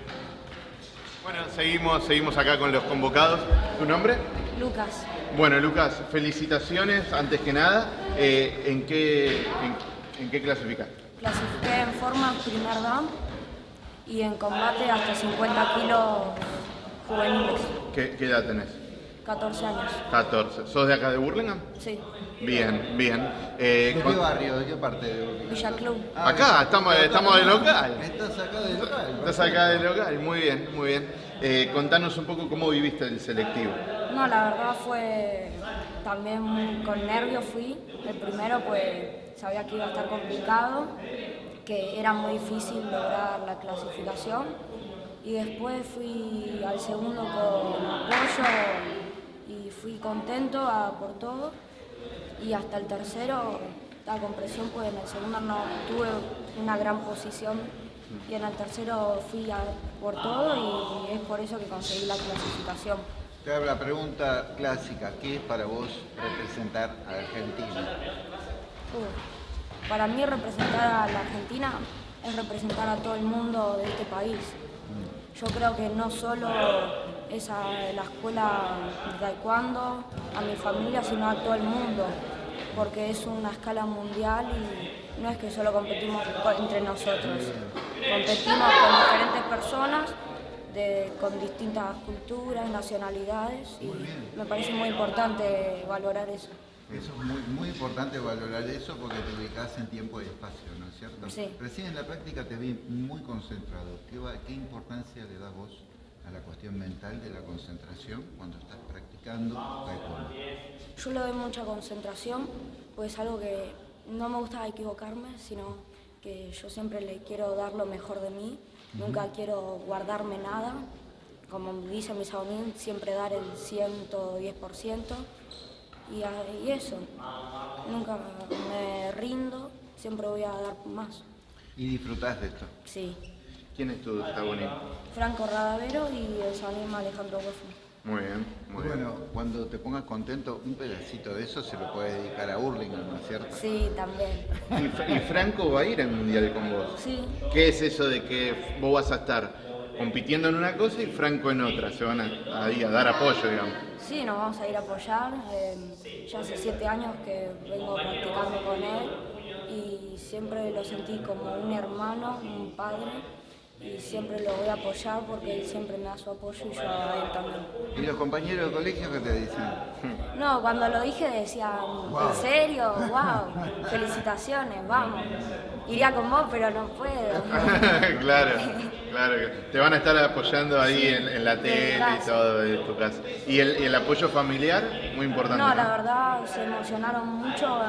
Bueno, seguimos, seguimos acá con los convocados. ¿Tu nombre? Lucas, Bueno, Lucas, felicitaciones antes que nada. Eh, ¿en, qué, en, en qué clasificaste? clasifiqué en forma primer dan y en combate hasta 50 kilos juveniles, ¿Qué, qué edad tenés? 14 años. 14. ¿Sos de acá de Burlingame? Sí, Bien, bien. Eh, ¿De qué barrio? ¿De qué parte de Burlingame? Villa Club. Ah, Acá, estamos, estamos de local. Estás acá de local. Estás acá de local, muy bien, muy bien. Eh, contanos un poco cómo viviste el selectivo. No, la verdad fue también con nervios fui. El primero pues sabía que iba a estar complicado, que era muy difícil lograr la clasificación. Y después fui al segundo con apoyo fui contento a por todo. Y hasta el tercero estaba con presión, pues en el segundo no tuve una gran posición y en el tercero fui a por todo y es por eso que conseguí la clasificación. Te hago la pregunta clásica. ¿Qué es para vos representar a Argentina? Uh, Para mí representar a la Argentina es representar a todo el mundo de este país. Yo creo que no solo es a la escuela de taekwondo, a mi familia, sino a todo el mundo, porque es una escala mundial y no es que solo competimos co- entre nosotros. Competimos con diferentes personas de, con distintas culturas, nacionalidades y me parece muy importante valorar eso. Eso es muy, muy importante valorar eso porque te ubicas en tiempo y espacio, ¿no es cierto? Sí. Recién en la práctica te vi muy concentrado. ¿Qué, va- qué importancia le das vos a la cuestión mental de la concentración cuando estás practicando taekwondo? Yo le doy mucha concentración, pues es algo que no me gusta equivocarme, sino que yo siempre le quiero dar lo mejor de mí, nunca quiero guardarme nada, como dice mi Saonín, siempre dar el 110%, y, a- y eso, nunca me rindo, siempre voy a dar más, Y disfrutás de esto. sí. ¿Quién es tu protagonista? Franco Radavero y el Saonín Alejandro Huefo. Muy bien, muy bien. Bueno, cuando te pongas contento, un pedacito de eso se lo puedes dedicar a Hurlingham, ¿no es cierto? Sí, también. ¿Y, Fra- y Franco va a ir al mundial con vos? Sí. ¿Qué es eso de que vos vas a estar compitiendo en una cosa y Franco en otra? Se van a, dar apoyo, digamos. Sí, nos vamos a ir a apoyar. eh, ya hace siete años que vengo practicando con él y siempre lo sentí como un hermano, un padre y siempre lo voy a apoyar porque él siempre me da su apoyo y yo a él también. ¿Y los compañeros de colegio qué te dicen? No, cuando lo dije decían, ¿en serio? ¡Wow! Felicitaciones, vamos. Iría con vos, pero no puedo. claro, claro. Te van a estar apoyando ahí en, en la tele y todo de tu casa. ¿Y el, apoyo familiar? Muy importante. No, ¿no? la verdad se emocionaron mucho.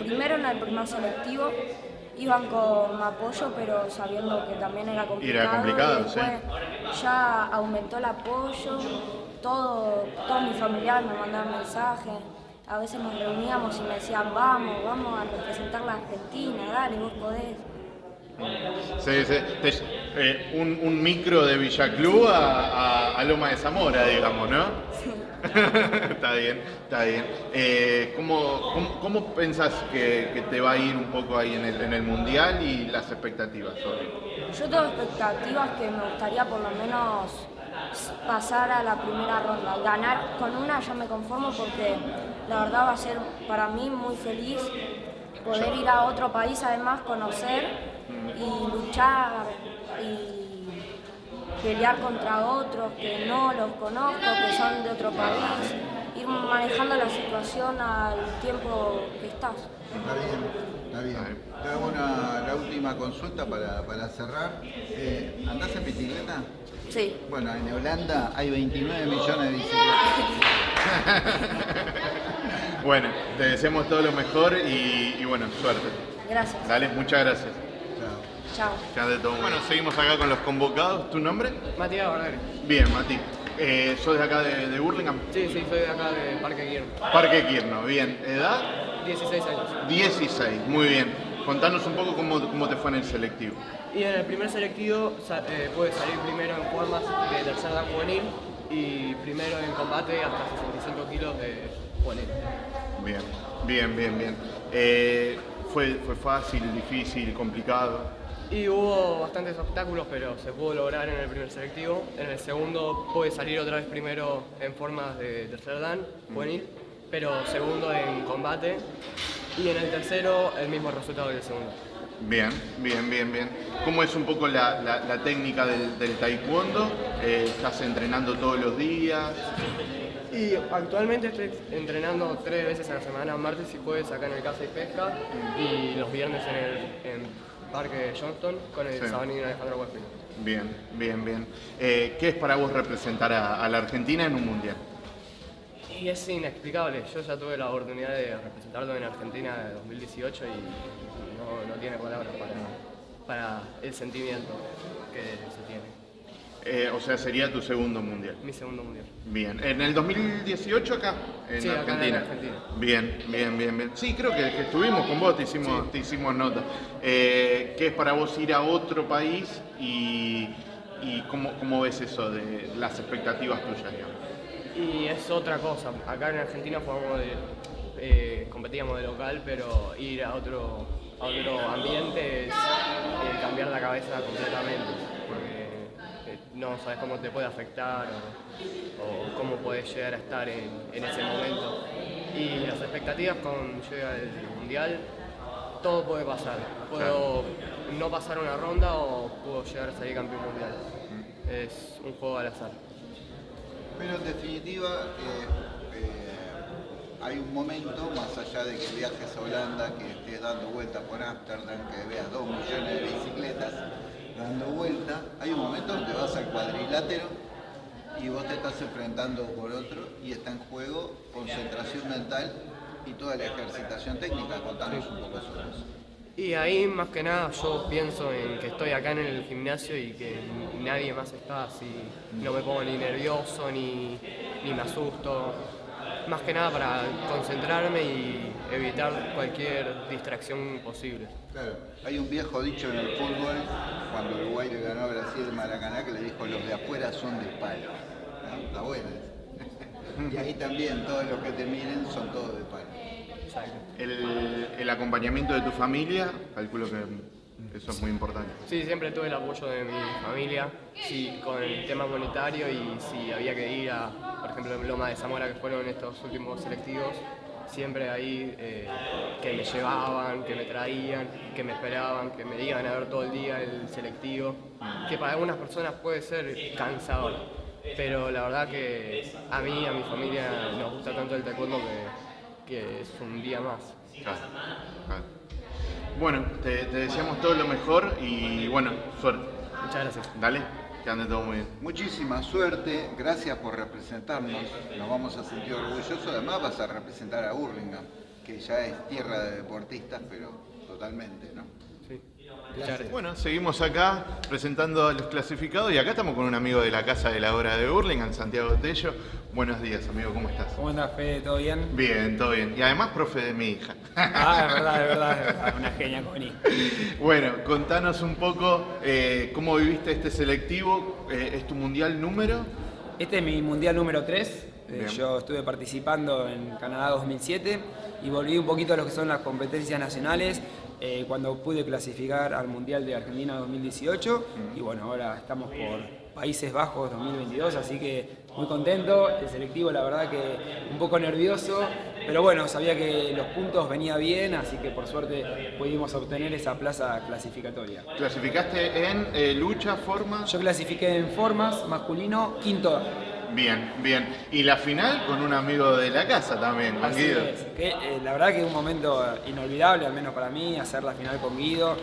Primero en el primer selectivo iban con apoyo, pero sabiendo que también era complicado. Era complicado, y después ya aumentó el apoyo. Todo, todos mis familiares me mandaban mensajes. A veces nos reuníamos y me decían, vamos, vamos a representar la Argentina, dale, vos podés. Sí, sí. Te- eh, un, un micro de Villaclú a, a- a Loma de Zamora, digamos, ¿no? está bien, está bien. Eh, ¿cómo, cómo, cómo pensás que, que te va a ir un poco ahí en el, en el Mundial y las expectativas sobre? Yo tengo expectativas que me gustaría por lo menos pasar a la primera ronda. Ganar con una ya me conformo porque la verdad va a ser para mí muy feliz poder ir a otro país, además conocer y luchar y pelear contra otros que no los conozco, que son de otro país, ir manejando la situación al tiempo que estás. Está bien, está bien. Te hago una, la última consulta para, para cerrar. Eh, ¿Andás en bicicleta? Sí. Bueno, en Holanda hay 29 millones de bicicletas. Bueno, te deseamos todo lo mejor y, y bueno, suerte. Gracias. Dale, muchas gracias. Chao. Ya de todo. Bueno, seguimos acá con los convocados. ¿Tu nombre? Matías Barderi. Bien, Mati. Eh, ¿Sos de acá de, de Burlingame? Sí, sí, soy de acá de Parque Guillermo. Parque Quirno, bien. ¿Edad? 16 años. 16, muy bien. Contanos un poco cómo, cómo te fue en el selectivo. Y en el primer selectivo eh, pude salir primero en formas de tercer dan juvenil y primero en combate hasta 65 kilos de juvenil. Bien, bien, bien, bien. Eh, ¿fue, ¿Fue fácil, difícil, complicado? Y hubo bastantes obstáculos, pero se pudo lograr en el primer selectivo. En el segundo pude salir otra vez primero en formas de tercer dan juvenil, pero segundo en combate. Y en el tercero el mismo resultado del segundo. Bien, bien, bien, bien. ¿Cómo es un poco la, la- la técnica del, del taekwondo? Eh, ¿Estás entrenando todos los días? Y actualmente estoy entrenando tres veces a la semana, martes y jueves acá en el Casa y Pesca y los viernes en el en Parque Johnston con el Sí. Sabanín Alejandro Huespino. Bien, bien, bien. Eh, ¿Qué es para vos representar a, a la Argentina en un mundial? Y es inexplicable, yo ya tuve la oportunidad de representarlo en Argentina de 2018 y no, no tiene palabras para, para el sentimiento que se tiene. Eh, o sea, sería tu segundo mundial. Mi segundo mundial. Bien. ¿En el 2018 acá? En Sí, acá en Argentina. Argentina. Bien, bien, bien, bien. Sí, creo que, que estuvimos con vos, te hicimos, te hicimos nota. Eh, ¿Qué es para vos ir a otro país y, y cómo, cómo ves eso de las expectativas tuyas, digamos? Y es otra cosa, acá en Argentina jugamos de, eh, competíamos de local, pero ir a otro, a otro ambiente es eh, cambiar la cabeza completamente, no sabes cómo te puede afectar o, o cómo puedes llegar a estar en, en ese momento. Y las expectativas con llega el mundial, todo puede pasar. Puedo no pasar una ronda o puedo llegar a salir campeón mundial. es un juego al azar. Pero en definitiva, eh, eh, hay un momento, más allá de que viajes a Holanda, que estés dando vueltas por Ámsterdam, que veas dos millones de bicicletas dando vuelta, hay un momento donde vas al cuadrilátero y vos te estás enfrentando por otro y está en juego concentración mental y toda la ejercitación técnica. Contanos un poco sobre eso. Y ahí más que nada yo pienso en que estoy acá en el gimnasio y que nadie más está así, no me pongo ni nervioso ni, ni me asusto. Más que nada para concentrarme y evitar cualquier distracción posible. Claro, hay un viejo dicho en el fútbol, cuando Uruguay le ganó a Brasil de Maracaná, que le dijo los de afuera son de palo. ¿no? Está bueno. y ahí también todos los que te miren son todos de palo. El, el acompañamiento de tu familia, calculo que eso es muy importante. Sí, siempre tuve el apoyo de mi familia, sí, con el tema monetario y si había que ir a, por ejemplo, Loma de Zamora, que fueron estos últimos selectivos, siempre ahí eh, que me llevaban, que me traían, que me esperaban, que me iban a ver todo el día el selectivo, que para algunas personas puede ser cansador, pero la verdad que a mí, a mi familia nos gusta tanto el taekwondo que, que es un día más. Claro, claro. Bueno, te, te deseamos todo lo mejor y bueno, suerte. Muchas gracias. Dale, que ande todo muy bien. Muchísima suerte, gracias por representarnos, nos vamos a sentir orgullosos, además vas a representar a Hurlingham, que ya es tierra de deportistas, pero totalmente, ¿no? Gracias. Bueno, seguimos acá presentando a los clasificados y acá estamos con un amigo de la casa de la obra de Hurlingham, Santiago Tello. Buenos días, amigo, ¿cómo estás? ¿Cómo andás, Fede? ¿Todo bien? Bien, todo bien. Y además, profe de mi hija. Ah, es verdad, es verdad, es verdad. Una genia, Connie. Bueno, contanos un poco eh, cómo viviste este selectivo. Eh, ¿Es tu mundial número? Este es mi mundial número 3. Bien. yo estuve participando en Canadá 2007 y volví un poquito a lo que son las competencias nacionales eh, cuando pude clasificar al Mundial de Argentina 2018 y bueno, ahora estamos por Países Bajos 2022, así que muy contento. El selectivo, la verdad que un poco nervioso, pero bueno, sabía que los puntos venía bien, así que por suerte pudimos obtener esa plaza clasificatoria. ¿Clasificaste en eh, lucha, forma? Yo clasifiqué en formas, masculino, quinto. Bien, bien. Y la final con un amigo de la casa también, con Así Guido. es. Que, eh, la verdad que es un momento inolvidable, al menos para mí, hacer la final con Guido.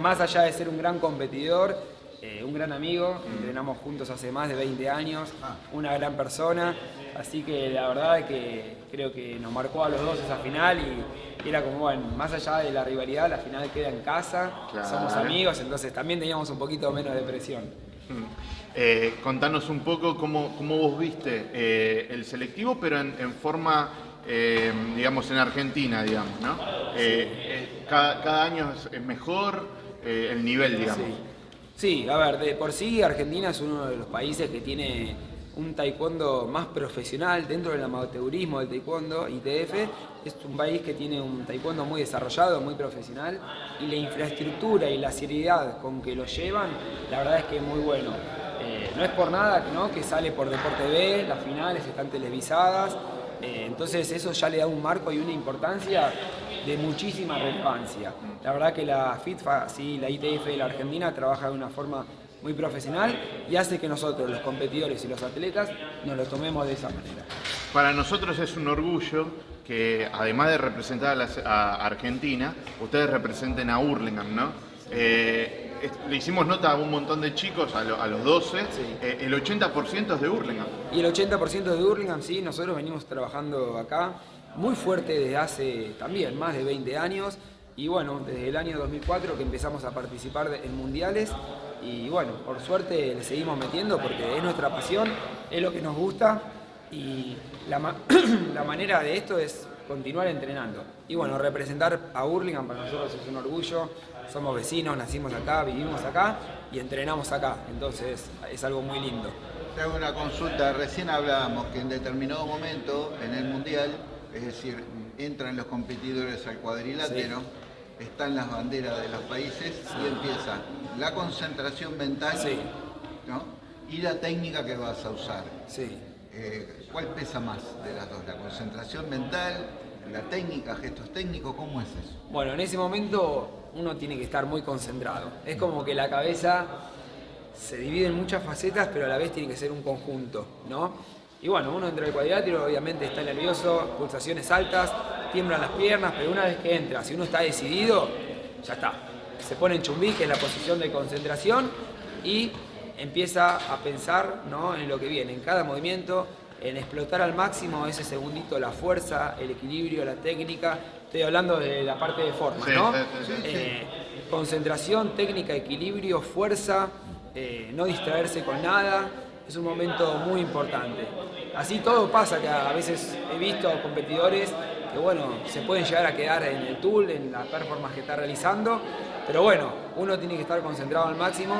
Más allá de ser un gran competidor, eh, un gran amigo, entrenamos juntos hace más de 20 años, una gran persona, así que la verdad es que creo que nos marcó a los dos esa final y era como, bueno, más allá de la rivalidad, la final queda en casa, Claro. somos amigos, entonces también teníamos un poquito menos de presión. Mm. Eh, contanos un poco cómo, cómo vos viste eh, el selectivo, pero en, en forma, eh, digamos, en Argentina, digamos, ¿no? Eh, cada, cada año es, mejor el nivel, digamos. Sí, a ver, de por sí Argentina es uno de los países que tiene un taekwondo más profesional dentro del amateurismo del taekwondo, ITF, es un país que tiene un taekwondo muy desarrollado, muy profesional, y la infraestructura y la seriedad con que lo llevan, la verdad es que es muy bueno. Eh, no es por nada ¿no? que sale por Deporte B, las finales están televisadas, eh, entonces eso ya le da un marco y una importancia de muchísima relevancia. La verdad que la FITFA, sí, la ITF de la Argentina trabaja de una forma muy profesional y hace que nosotros, los competidores y los atletas, nos lo tomemos de esa manera. Para nosotros es un orgullo que, además de representar a, Argentina, ustedes representen a Hurlingham, ¿no? Eh, le hicimos nota a un montón de chicos, a, lo- a los 12, eh, el 80% es de Hurlingham. Y el 80% de Hurlingham, sí, nosotros venimos trabajando acá muy fuerte desde hace también más de 20 años. Y bueno, desde el año 2004 que empezamos a participar de- en mundiales. Y bueno, por suerte le seguimos metiendo porque es nuestra pasión, es lo que nos gusta. Y la, ma- la manera de esto es continuar entrenando. Y bueno, representar a Hurlingham para nosotros es un orgullo. Somos vecinos, nacimos acá, vivimos acá y entrenamos acá. Entonces es algo muy lindo. Te hago una consulta, recién hablábamos que en determinado momento en el Mundial, es decir, entran los competidores al cuadrilátero, están las banderas de los países y empieza la concentración mental ¿no? y la técnica que vas a usar. Eh, ¿Cuál pesa más de las dos? ¿La concentración mental, la técnica, gestos técnicos? ¿Cómo es eso? Bueno, en ese momento uno tiene que estar muy concentrado. Es como que la cabeza se divide en muchas facetas, pero a la vez tiene que ser un conjunto, ¿no? Y bueno, uno entra al cuadrilátero, obviamente está nervioso, pulsaciones altas, tiemblan las piernas, pero una vez que entra, si uno está decidido, ya está. Se pone en chumbí, que es la posición de concentración, y empieza a pensar ¿no? en lo que viene, en cada movimiento, en explotar al máximo ese segundito la fuerza, el equilibrio, la técnica. Estoy hablando de la parte de forma, Sí, ¿no? sí, sí, sí. Eh, concentración, técnica, equilibrio, fuerza, eh, no distraerse con nada. Es un momento muy importante. Así todo pasa, que a veces he visto competidores que bueno, se pueden llegar a quedar en el tool, en la performance que está realizando, pero bueno, uno tiene que estar concentrado al máximo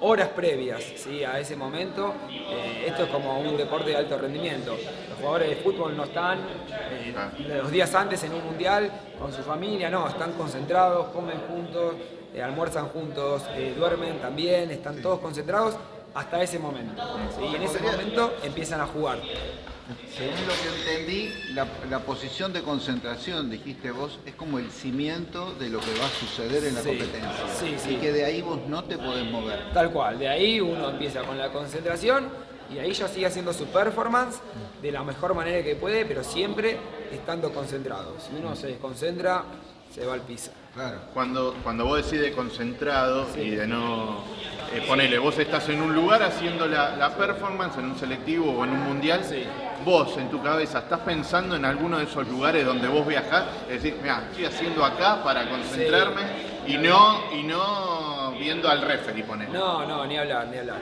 horas previas ¿sí? a ese momento. Eh, esto es como un deporte de alto rendimiento. Los jugadores de fútbol no están eh, los días antes en un mundial con su familia, no, están concentrados, comen juntos, eh, almuerzan juntos, duermen también, están todos concentrados hasta ese momento. ¿sí? Y en ese momento empiezan a jugar. Según lo que entendí, la, la posición de concentración, dijiste vos, es como el cimiento de lo que va a suceder en la Sí, competencia. sí, sí. Y que de ahí vos no te podés mover. Tal cual, de ahí uno empieza con la concentración y ahí ya sigue haciendo su performance de la mejor manera que puede, pero siempre estando concentrado. Si uno se desconcentra, se va al piso. Cuando, cuando vos decís de concentrado y de no... eh, ponele, vos estás en un lugar haciendo la, la performance, en un selectivo o en un mundial, vos en tu cabeza estás pensando en alguno de esos lugares donde vos viajás, es decir, mira, estoy haciendo acá para concentrarme y no y no viendo al referee, ponele. No, no, ni hablar, ni hablar.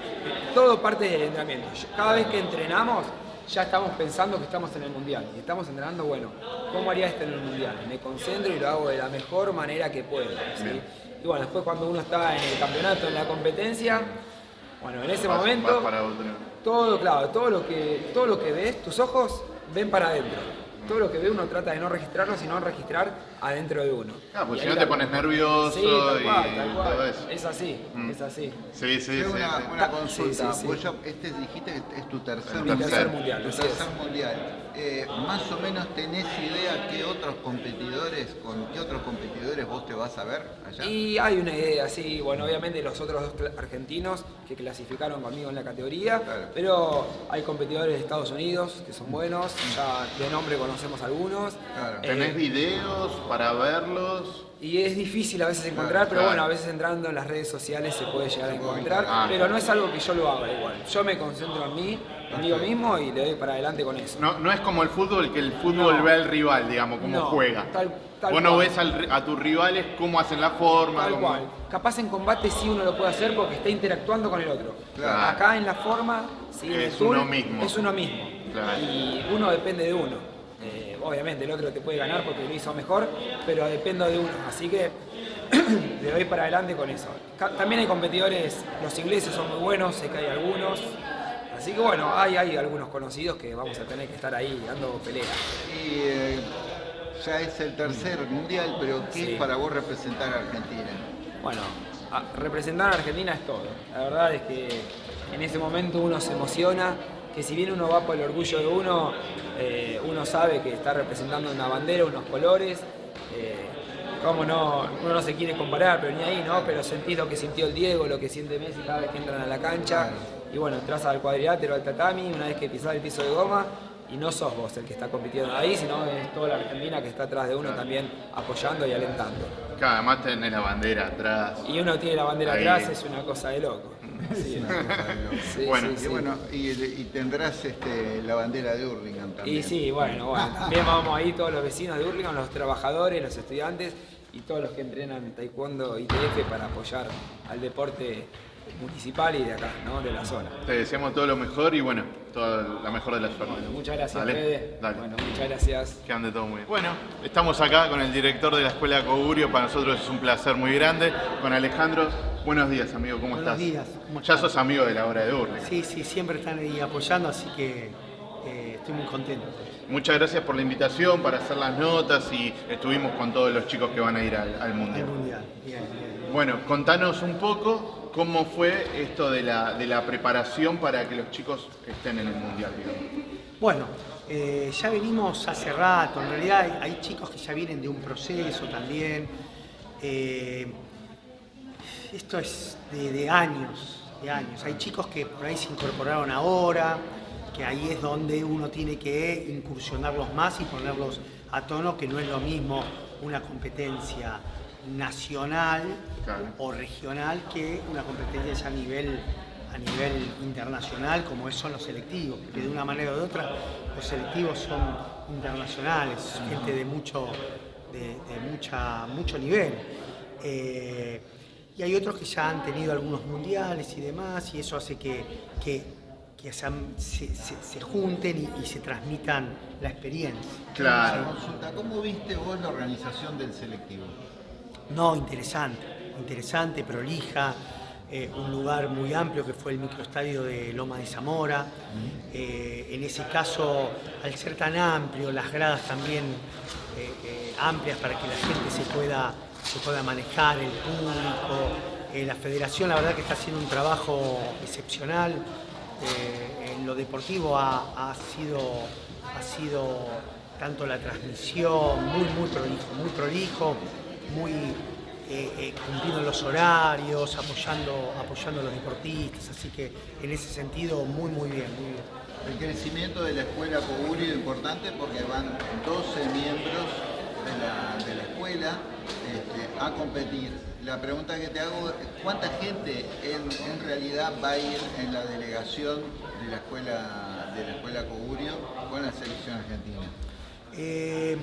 Todo parte del entrenamiento. Cada vez que entrenamos, ya estamos pensando que estamos en el mundial. Y estamos entrenando, bueno, ¿cómo haría esto en el mundial? Me concentro y lo hago de la mejor manera que puedo. Y bueno, después cuando uno está en el campeonato, en la competencia, bueno, en ese Vas- momento, vas para otro. todo, claro, todo lo que, todo lo que ves, tus ojos ven para adentro. Todo lo que ve uno trata de no registrarlo, sino registrar adentro de uno. Ah, pues Y si no te pones nervioso Sí, tal y cual, tal cual. todo eso. Es así, Mm. es así. Sí, sí, Tengo sí. una, sí. una consulta. sí, sí. Vos ya- este dijiste que es tu tercer tercer mundial, Tu tercer mundial. Eh, más o menos tenés idea qué otros competidores, con qué otros competidores vos te vas a ver allá. Y hay una idea, sí, bueno, obviamente los otros dos argentinos que clasificaron conmigo en la categoría, pero hay competidores de Estados Unidos que son buenos, ya de nombre conocemos algunos. ¿Tenés Eh, videos para verlos? Y es difícil a veces encontrar, Claro, pero claro. bueno, a veces entrando en las redes sociales se puede llegar a encontrar, Ah, pero no es algo que yo lo haga igual. Yo me concentro en mí, conmigo mismo y le doy para adelante con eso. No, no es como el fútbol, que el fútbol No. ve al rival, digamos, cómo No, juega. tal- tal Vos no cual. ves al a tus rivales cómo hacen la forma. Tal cómo- cual. Capaz en combate sí uno lo puede hacer porque está interactuando con el otro. Claro. Acá en la forma, sí, el Es tool, uno mismo. Es uno mismo. Y uno depende de uno. Eh, obviamente el otro te puede ganar porque lo hizo mejor, pero dependo de uno. Así que le doy para adelante con eso. También hay competidores, los ingleses son muy buenos, sé que hay algunos. Así que bueno, hay, hay algunos conocidos que vamos a tener que estar ahí dando pelea. Y eh, ya es el tercer mundial, pero ¿qué Sí. es para vos representar a Argentina? Bueno, a- representar a Argentina es todo. La verdad es que en ese momento uno se emociona, que si bien uno va por el orgullo de uno, eh, uno sabe que está representando una bandera, unos colores. eh, cómo no, uno no se quiere comparar, pero ni ahí, ¿no? Pero sentís lo que sintió el Diego, lo que siente Messi cada vez que entran a la cancha. Y bueno, entras al cuadrilátero, al tatami, una vez que pisás el piso de goma, y no sos vos el que está compitiendo ahí, sino es toda la Argentina que está atrás de uno también apoyando y alentando. Que además tenés la bandera atrás. Y uno tiene la bandera Ahí. atrás, es una cosa de loco. Sí, Sí, bueno, sí, y, sí. bueno y, y tendrás este, la bandera de Hurlingham también. Y sí, bueno, bueno. También vamos ahí todos los vecinos de Hurlingham, los trabajadores, los estudiantes y todos los que entrenan taekwondo ITF para apoyar al deporte municipal y de acá, ¿no? De la zona. Te deseamos todo lo mejor y bueno, toda la mejor de las suerte. Muchas gracias, Dale, Fede. dale. Bueno, muchas gracias. Que ande todo muy bien. Bueno, estamos acá con el director de la Escuela Cogurio, para nosotros es un placer muy grande. Con Alejandro, buenos días amigo, ¿cómo Buenos estás? días, ¿cómo ya estás? sos amigo de la hora de Urne. Sí, sí, siempre están ahí apoyando, así que eh, estoy muy contento. Muchas gracias por la invitación para hacer las notas y estuvimos con todos los chicos que van a ir al, al Mundial. Al Mundial, bien, bien. Bueno, contanos un poco cómo fue esto de la, de la preparación para que los chicos estén en el Mundial, digamos. Bueno, eh, ya venimos hace rato, en realidad hay, hay chicos que ya vienen de un proceso también. Eh, esto es de, de años, de años. Hay chicos que por ahí se incorporaron ahora, que ahí es donde uno tiene que incursionarlos más y ponerlos a tono, que no es lo mismo una competencia nacional o regional que una competencia ya a nivel a nivel internacional como son los selectivos, porque de una manera u de otra los selectivos son internacionales, gente de mucho, de, mucha, mucho nivel. Eh, y hay otros que ya han tenido algunos mundiales y demás, y eso hace que, que, se, junten y, se transmitan la experiencia. Claro. ¿Cómo viste vos la organización del selectivo? No, interesante, interesante, prolija, eh, un lugar muy amplio que fue el microestadio de Loma de Zamora. Eh, en ese caso, al ser tan amplio, las gradas también eh, amplias para que la gente se pueda, se pueda manejar, el público. la federación la verdad que está haciendo un trabajo excepcional. en lo deportivo ha, sido, ha sido tanto la transmisión muy, muy prolijo, muy prolijo, muy eh, eh, cumpliendo los horarios, apoyando, apoyando a los deportistas, así que en ese sentido muy muy bien, muy bien. El crecimiento de la escuela Coguri es importante porque van 12 miembros de la, escuela este, a competir. La pregunta que te hago es ¿cuánta gente en, realidad va a ir en la delegación de la escuela de la escuela Cogurio con la selección argentina? Eh,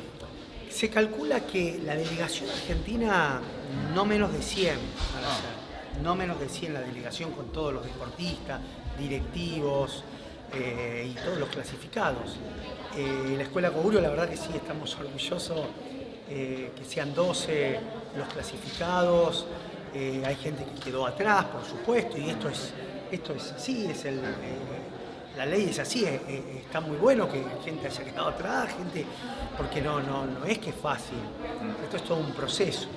se calcula que la delegación argentina, no menos de 100, no menos de 100 la delegación con todos los deportistas, directivos eh, y todos los clasificados. Eh, la Escuela Cogurio, la verdad que sí, estamos orgullosos eh, que sean 12 los clasificados, hay gente que quedó atrás, por supuesto, y esto es, esto es así, es el, la ley es así, eh, eh, está muy bueno que gente haya quedado atrás, gente, porque no, no, no es que es fácil, esto es todo un proceso.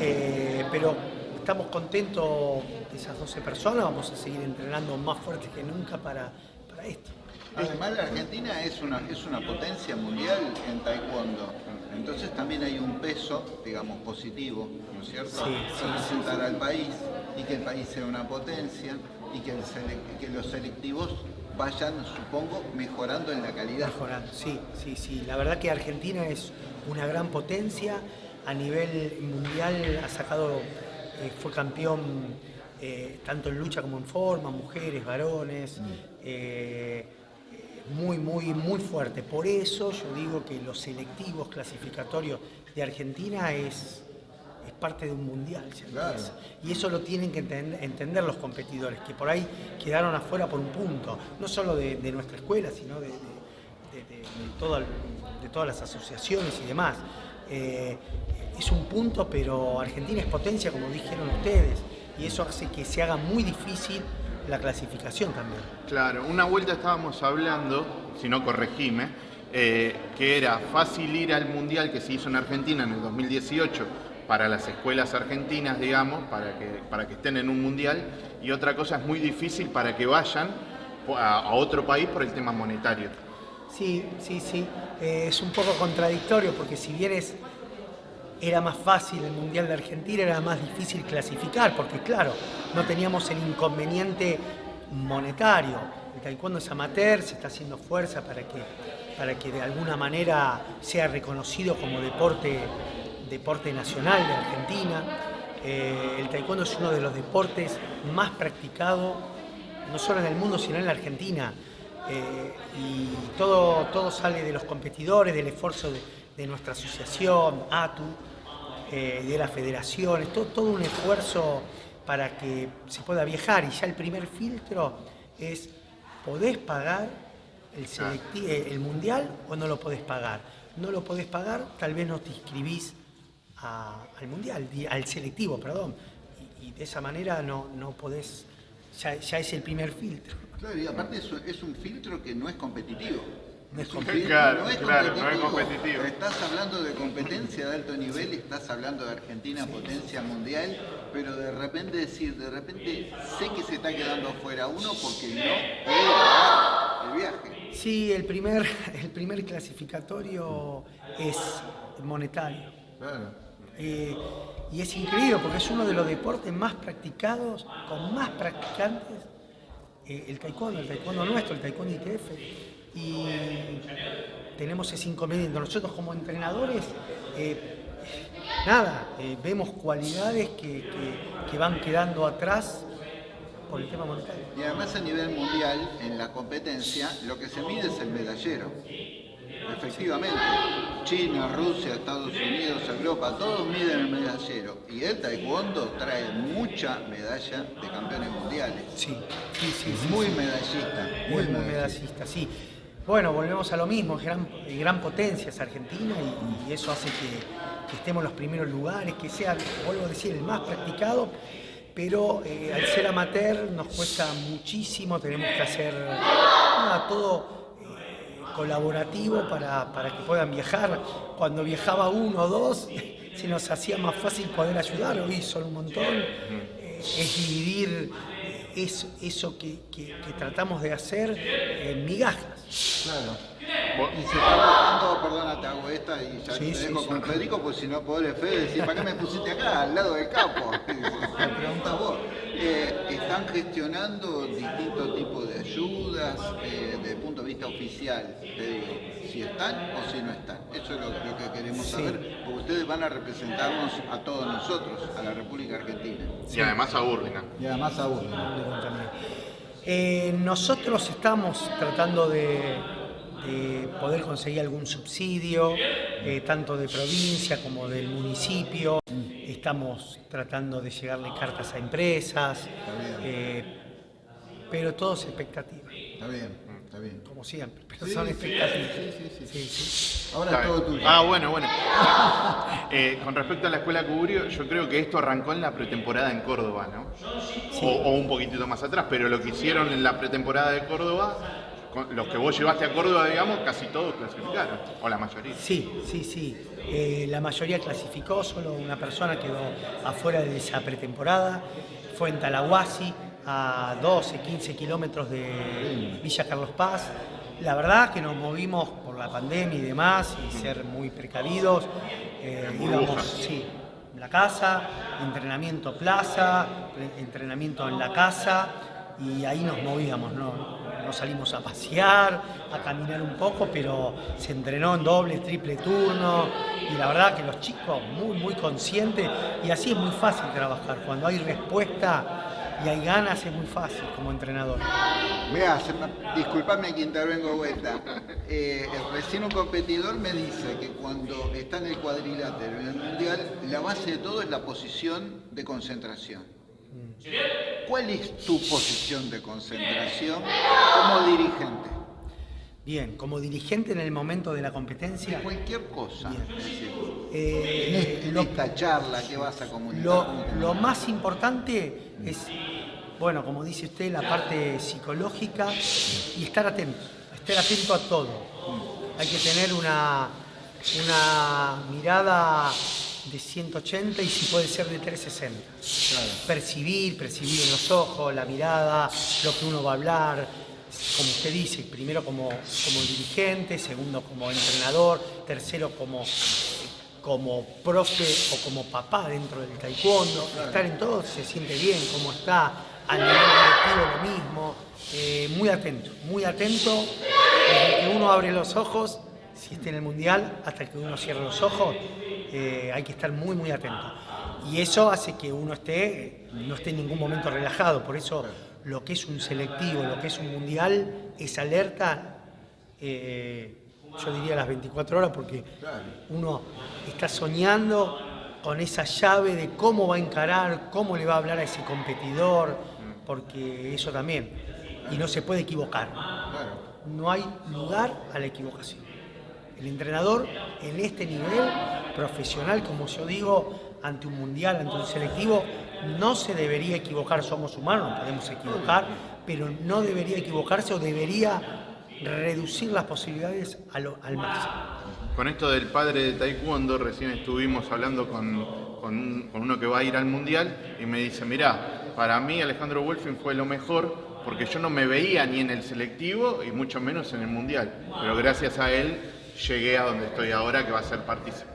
Eh, pero estamos contentos de esas 12 personas, vamos a seguir entrenando más fuerte que nunca para, para esto. Además la Argentina es una, es una potencia mundial en taekwondo, entonces también hay un peso, digamos, positivo, ¿no es cierto? Sí, Representar al país y que el país sea una potencia y que, que los selectivos vayan, supongo, mejorando en la calidad. Mejorando, sí, sí, sí. La verdad que Argentina es una gran potencia. A nivel mundial ha sacado, eh, fue campeón eh, tanto en lucha como en forma, mujeres, varones. Mm. Eh, muy, muy, muy fuerte. Por eso yo digo que los selectivos clasificatorios de Argentina es parte de un mundial. Y eso lo tienen que entender los competidores, que por ahí quedaron afuera por un punto, no solo de, nuestra escuela, sino de, todas las asociaciones y demás. Eh, es un punto, pero Argentina es potencia, como dijeron ustedes, y eso hace que se haga muy difícil la clasificación también. Claro, una vuelta estábamos hablando, si no corregime, eh, que era fácil ir al Mundial que se hizo en Argentina en el 2018 para las escuelas argentinas, digamos, para que, para que estén en un mundial, y otra cosa es muy difícil para que vayan a, otro país por el tema monetario. Sí, sí, sí. Eh, es un poco contradictorio porque si bien era más fácil el Mundial de Argentina, era más difícil clasificar, porque claro, no teníamos el inconveniente monetario. El taekwondo es amateur, se está haciendo fuerza para que, para que de alguna manera sea reconocido como deporte deporte nacional de Argentina. Eh, el taekwondo es uno de los deportes más practicados, no solo en el mundo, sino en la Argentina. Eh, y todo, todo sale de los competidores, del esfuerzo de, nuestra asociación, ATU, eh, de las federaciones, todo, todo un esfuerzo para que se pueda viajar. Y ya el primer filtro es, ¿podés pagar el, el mundial o no lo podés pagar? No lo podés pagar, tal vez no te inscribís al mundial, al selectivo, perdón. Y, de esa manera no, no podés, ya, es el primer filtro. Claro, y aparte es, un filtro que no es competitivo. No es, claro, no, es claro, no es competitivo. Estás hablando de competencia de alto nivel, estás hablando de Argentina, potencia mundial, pero de repente decir, de repente sé que se está quedando afuera uno porque no puede pagar el viaje. Sí, el primer, el primer clasificatorio es monetario. Claro. Eh, y es increíble porque es uno de los deportes más practicados, con más practicantes, eh, el taekwondo, el taekwondo nuestro, el taekwondo ITF. Y tenemos ese inconveniente. Nosotros como entrenadores, eh, nada, eh, vemos cualidades que, que- que van quedando atrás por el tema monetario. Y además a nivel mundial, en la competencia, lo que se mide es el medallero. Efectivamente, China, Rusia, Estados Unidos, Europa, todos miden el medallero. Y el taekwondo trae mucha medalla de campeones mundiales. Sí, sí, sí. Muy medallista, muy muy medallista. medallista, sí. Bueno, volvemos a lo mismo, gran, eh, gran potencia es Argentina y, eso hace que, estemos en los primeros lugares, que sea, vuelvo a decir, el más practicado, pero eh, al ser amateur nos cuesta muchísimo, tenemos que hacer todo eh, colaborativo para, que puedan viajar. Cuando viajaba uno o dos, se nos hacía más fácil poder ayudar, hoy son un montón. Es dividir eso, que- que tratamos de hacer en migajas. Claro. Y se está buscando, perdona, te hago esta y ya Sí, te sí, dejo sí. con Federico, pues si no podés Fede decir, ¿para qué me pusiste acá, al lado del campo? Me preguntas vos. Eh, ¿Están gestionando distintos tipos de ayudas eh, desde el punto de vista oficial? Te digo, si están o si no están. Eso es lo, lo que queremos Sí. saber, porque ustedes van a representarnos a todos nosotros, a la República Argentina. Y además a Burlingame. Y además a vos. Eh, nosotros estamos tratando de, de poder conseguir algún subsidio, eh, tanto de provincia como del municipio. Estamos tratando de llegarle cartas a empresas, eh, pero todo es expectativa. Está bien, está bien. Como siempre, pero Sí, son sí, expectativas. sí, sí, sí. Sí, Ahora todo tuyo. Ah, bueno, bueno. Eh, con respecto a la escuela Cubrio, yo creo que esto arrancó en la pretemporada en Córdoba, ¿no? O, o un poquitito más atrás, pero lo que hicieron en la pretemporada de Córdoba, con- los que vos llevaste a Córdoba, digamos, casi todos clasificaron, o la mayoría. Sí, sí, sí. Eh, la mayoría clasificó, solo una persona quedó afuera de esa pretemporada. Fue en Talahuasi, a 12, 15 kilómetros de Villa Carlos Paz. La verdad que nos movimos por la pandemia y demás y ser muy precavidos. Eh, íbamos, sí, en la casa, entrenamiento plaza, entrenamiento en la casa y ahí nos movíamos, no, no salimos a pasear, a caminar un poco, pero se entrenó en doble, triple turno y la verdad que los chicos muy, muy conscientes y así es muy fácil trabajar, cuando hay respuesta y hay ganas es muy fácil como entrenador. Mira, disculpame que intervengo vuelta. Eh, recién un competidor me dice que cuando está en el cuadrilátero en el mundial, la base de todo es la posición de concentración. ¿Cuál es tu posición de concentración como dirigente? Bien, como dirigente en el momento de la competencia. Cualquier cosa. Eh, en, este- en esta charla que vas a comunicar. Lo, ¿cómo te- lo más importante es, bueno, como dice usted, la parte psicológica y estar atento, estar atento a todo. Hay que tener una, una mirada de 180 y si puede ser de 360. Percibir, percibir en los ojos, la mirada, lo que uno va a hablar, como usted dice, primero como, como dirigente, segundo como entrenador, tercero como como profe o como papá dentro del taekwondo, estar en todo se siente bien, como está a nivel colectivo lo mismo, eh, muy atento, muy atento, desde que uno abre los ojos, si está en el mundial, hasta que uno cierra los ojos, eh, hay que estar muy, muy atento. Y eso hace que uno esté, no esté en ningún momento relajado, por eso lo que es un selectivo, lo que es un mundial, es alerta. eh, yo diría las 24 horas porque uno está soñando con esa llave de cómo va a encarar, cómo le va a hablar a ese competidor, porque eso también. Y no se puede equivocar. No hay lugar a la equivocación. El entrenador en este nivel profesional, como yo digo, ante un mundial, ante un selectivo, no se debería equivocar. Somos humanos, nos podemos equivocar, pero no debería equivocarse o debería reducir las posibilidades a lo- al máximo. Con esto del padre de Taekwondo, recién estuvimos hablando con, con un- con uno que va a ir al Mundial y me dice, mirá, para mí Alejandro Wolfing fue lo mejor porque yo no me veía ni en el selectivo y mucho menos en el Mundial. Pero gracias a él llegué a donde estoy ahora, que va a ser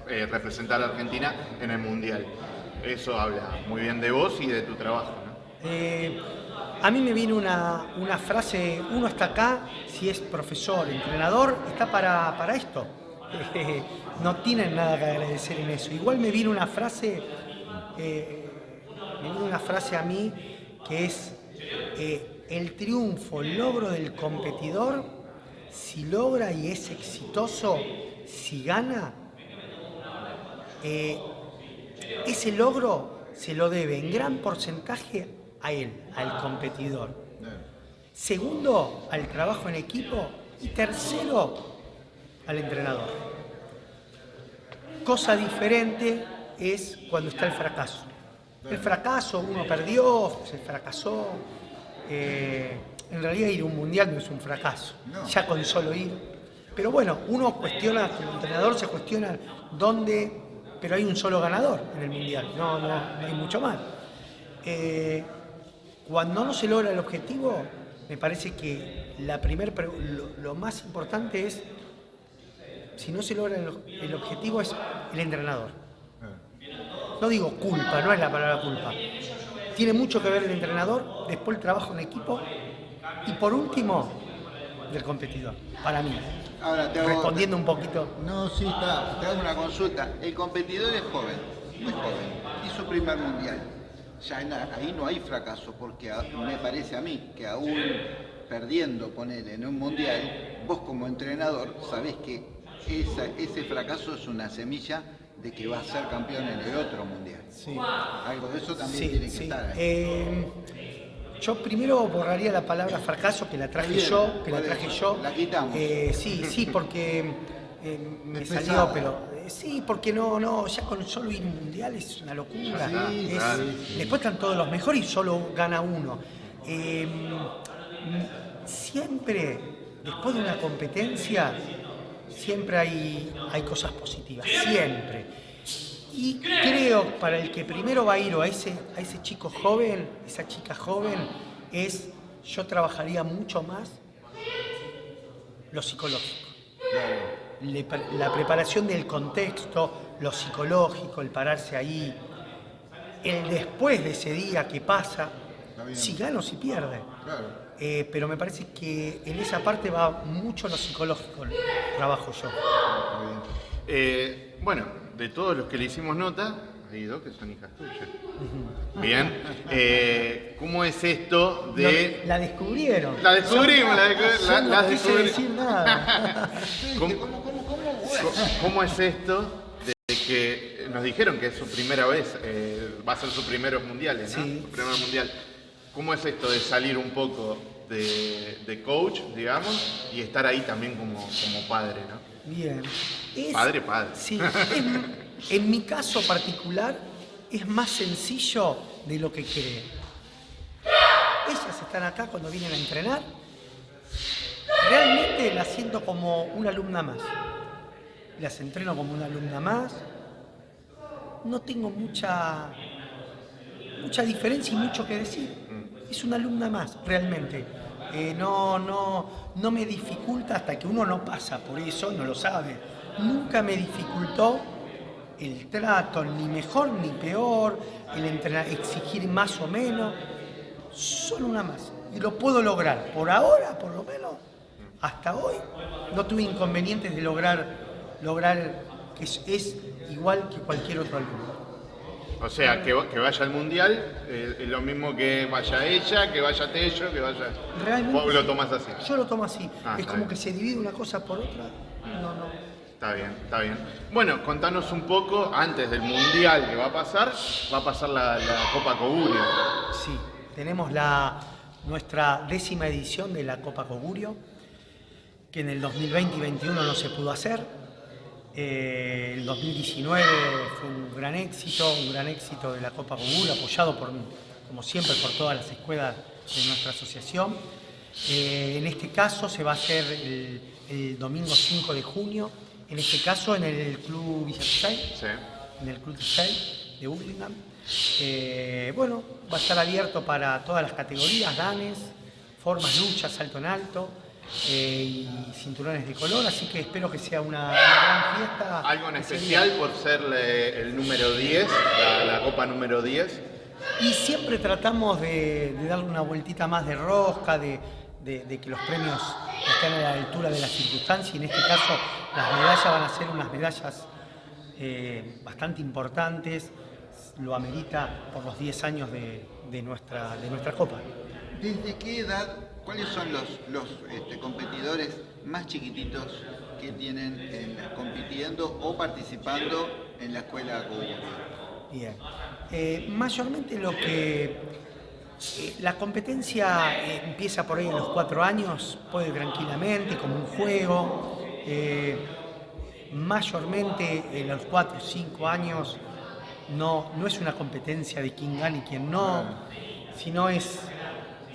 eh, representar a Argentina en el Mundial. Eso habla muy bien de vos y de tu trabajo. ¿no? Eh, a mí me viene una, una frase, uno está acá, si es profesor, entrenador, está para, para esto. No tienen nada que agradecer en eso. Igual me viene una frase, eh, me viene una frase a mí que es eh, el triunfo, el logro del competidor, si logra y es exitoso, si gana, ese logro se lo debe en gran porcentaje a él, al competidor. Segundo, al trabajo en equipo. Y tercero, al entrenador. Cosa diferente es cuando está el fracaso. El fracaso, uno perdió, se fracasó. eh, en realidad ir a un mundial no es un fracaso, ya con solo ir. Pero bueno, uno cuestiona, el entrenador se cuestiona dónde, pero hay un solo ganador en el mundial, no, no, no hay mucho más. Eh, cuando no se logra el objetivo, me parece que la primer, lo, más importante es, si no se logra el objetivo, es el entrenador. No digo culpa, no es la palabra culpa. Tiene mucho que ver el entrenador, después el trabajo en equipo y por último, del competidor, para mí. Ahora te hago- Respondiendo un poquito. No, sí, está. Te hago una consulta. El competidor es joven, muy joven. Hizo primer mundial. Ya en ahí no hay fracaso, porque a- me parece a mí que aún perdiendo, ponele, en un mundial, vos como entrenador sabés que esa- ese fracaso es una semilla de que va a ser campeón en el otro mundial. Algo de eso también Sí, tiene que sí. estar ahí. Eh, yo primero borraría la palabra fracaso, que la traje bien, yo, que la traje yo. la quitamos. Eh, sí, sí, porque eh, me salió, pero eh, sí, porque no, no, ya con solo ir mundial es una locura. Sí, Es-. Después están todos los mejores y solo gana uno. Eh, mm, siempre, después de una competencia, siempre hay, hay cosas positivas, siempre. Y creo para el que primero va a ir o a ese, a ese chico joven, esa chica joven, es yo trabajaría mucho más lo psicológico. La preparación del contexto, lo psicológico, el pararse ahí, el después de ese día que pasa, si gana o si pierde. Eh, pero me parece que en esa parte va mucho lo psicológico, el trabajo yo. Eh, bueno, de todos los que le hicimos nota, hay dos que son hijas tuyas. Bien. Eh, ¿Cómo es esto de... La descubrieron. La descubrimos, la, descu- Yo la- decir nada. ¿Cómo, es esto de que nos dijeron que es su primera vez, eh, va a ser su primeros mundiales, ¿no? Sí. Su primer mundial. ¿Cómo es esto de salir un poco de, de coach, digamos, y estar ahí también como, como padre, ¿no? Bien. Es- Padre, padre. Sí, es- en mi caso particular es más sencillo de lo que creen. Ellas están acá cuando vienen a entrenar. Realmente las siento como una alumna más. Las entreno como una alumna más. No tengo mucha, mucha diferencia y mucho que decir. Es una alumna más, realmente. Eh, no, no, no me dificulta hasta que uno no pasa por eso, no lo sabe. Nunca me dificultó el trato, ni mejor ni peor, el exigir más o menos. Solo una más. Y lo puedo lograr. Por ahora, por lo menos, hasta hoy, no tuve inconvenientes de lograr, lograr que es, es igual que cualquier otro alumno. O sea, que, va- que vaya al mundial eh, es lo mismo que vaya ella, que vaya Tello, que vaya... Realmente Vos lo sí. tomás así. Yo lo tomo así. Ah, es como bien. que se divide una cosa por otra. No, no. Está bien, está bien. Bueno, contanos un poco, antes del mundial que va a pasar, va a pasar la, la Copa Cogurio. Sí, tenemos la, nuestra décima edición de la Copa Cogurio, que en el 2020 y 2021 no se pudo hacer. Eh, el 2019 fue un gran éxito, un gran éxito de la Copa Cogurio, apoyado por, como siempre por todas las escuelas de nuestra asociación. Eh, en este caso se va a hacer el, el domingo 5 de junio, en este caso en el Club Villa Gesell, en el Club Gesell de Burlingame. Eh, bueno, va a estar abierto para todas las categorías, danes, formas, luchas, salto en alto. Eh, y cinturones de color, así que espero que sea una, una gran fiesta. Algo en ese especial por ser el número 10, la, la copa número 10. Y siempre tratamos de, de darle una vueltita más de rosca, de, de- de que los premios estén a la altura de la circunstancia. Y en este caso, las medallas van a ser unas medallas eh, bastante importantes. Lo amerita por los 10 años de, de nuestra, de nuestra Copa. ¿Desde qué edad, cuáles son los, los este, competidores más chiquititos que tienen en- compitiendo o participando en la escuela Coburgo? Bien. Eh, mayormente lo que eh, la competencia eh, empieza por ahí en los cuatro años, puede tranquilamente, como un juego. mayormente en los cuatro o cinco años no, no es una competencia de quién gana y quién no, sino es,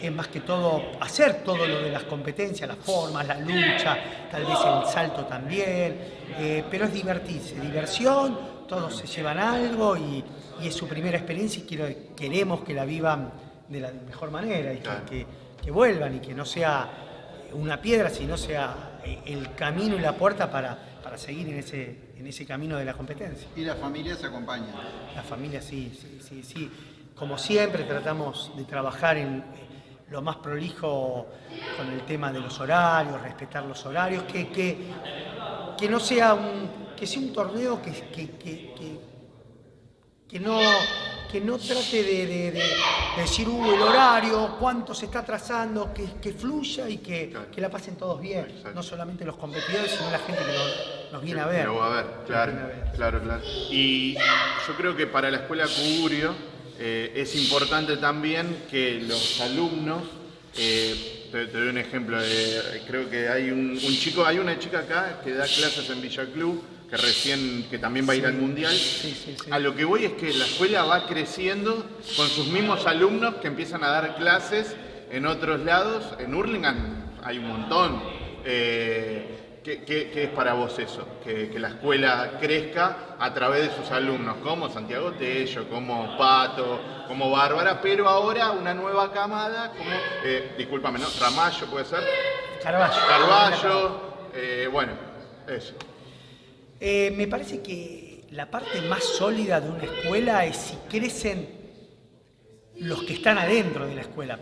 es más que todo hacer todo lo de las competencias, las formas, la lucha, tal vez el salto también, eh, pero es divertirse, diversión, todos se llevan algo y, y es su primera experiencia y quiero- queremos que la vivan de la mejor manera y que, que- que vuelvan y que no sea una piedra, sino sea el camino y la puerta para, para seguir en ese, en ese camino de la competencia. Y las familias se acompañan. La familia sí, sí, sí, sí. Como siempre tratamos de trabajar en lo más prolijo con el tema de los horarios, respetar los horarios, que, que, que no sea un, que sea un torneo que, que, que- que- que no, que no trate de, de- de- de decir, uh, el horario, cuánto se está atrasando, que, que fluya y que, que la pasen todos bien. No solamente los competidores, sino la gente que nos, nos viene a ver. Lo va a ver, claro, claro, claro. Y yo creo que para la escuela Cugurio eh, es importante también que los alumnos, eh, te, te doy un ejemplo, eh, creo que hay un, un chico, hay una chica acá que da clases en Villa Club, que recién, que también va a ir Sí. al Mundial. A lo que voy es que la escuela va creciendo con sus mismos alumnos que empiezan a dar clases en otros lados. En Hurlingham hay un montón. Eh, ¿Qué, qué- qué es para vos eso? Que, que la escuela crezca a través de sus alumnos, como Santiago Tello, como Pato, como Bárbara, pero ahora una nueva camada, como, eh, discúlpame, ¿no? Ramallo puede ser. Carballo. Carballo, eh, bueno, eso. Eh, me parece que la parte más sólida de una escuela es si crecen los que están adentro de la escuela.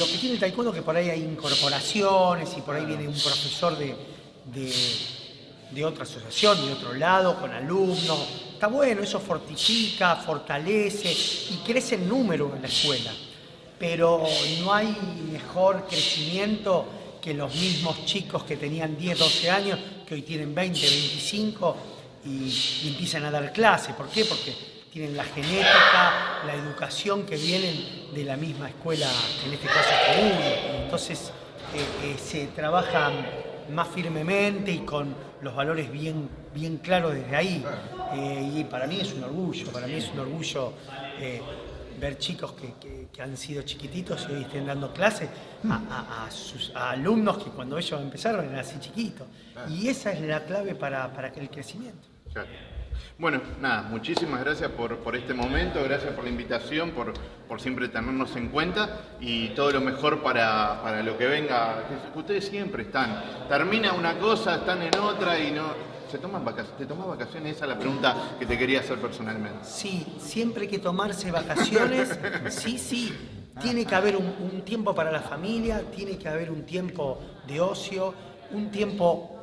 Lo que tiene el taekwondo es que por ahí hay incorporaciones y por ahí viene un profesor de, de, de otra asociación, de otro lado, con alumnos. Está bueno, eso fortifica, fortalece y crece el número en la escuela. Pero no hay mejor crecimiento que los mismos chicos que tenían 10, 12 años, que hoy tienen 20, 25 y, empiezan a dar clase. ¿Por qué? Porque tienen la genética, la educación que vienen de la misma escuela, en este caso común. Entonces eh, eh, se trabaja más firmemente y con los valores bien, bien claros desde ahí. Eh, y para mí es un orgullo, para mí es un orgullo eh, ver chicos que, que- que han sido chiquititos y hoy estén dando clases a, a- a sus a alumnos que cuando ellos empezaron eran así chiquitos. Y esa es la clave para, para el crecimiento. Bueno, nada, muchísimas gracias por, por este momento, gracias por la invitación, por, por siempre tenernos en cuenta y todo lo mejor para, para lo que venga. Ustedes siempre están, termina una cosa, están en otra y no... ¿Se toman vacaciones? ¿Te tomas vacaciones? Esa es la pregunta que te quería hacer personalmente. Sí, siempre hay que tomarse vacaciones, sí, sí. Tiene que haber un, un tiempo para la familia, tiene que haber un tiempo de ocio, un tiempo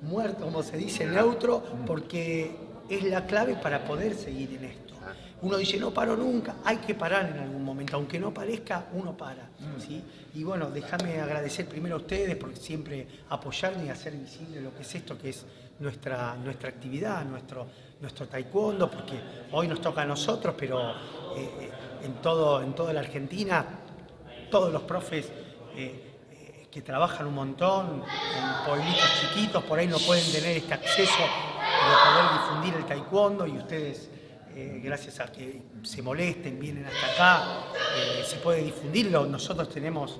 muerto, como se dice, neutro, porque es la clave para poder seguir en esto. Uno dice, no paro nunca, hay que parar en algún momento, aunque no parezca, uno para. ¿sí? Y bueno, déjame agradecer primero a ustedes por siempre apoyarme y hacer visible lo que es esto, que es nuestra, nuestra actividad, nuestro, nuestro taekwondo, porque hoy nos toca a nosotros, pero eh, en, todo, en toda la Argentina, todos los profes eh, eh, que trabajan un montón en pueblitos chiquitos, por ahí no pueden tener este acceso de poder difundir el taekwondo y ustedes, eh, gracias a que se molesten, vienen hasta acá, eh, se puede difundirlo, nosotros tenemos,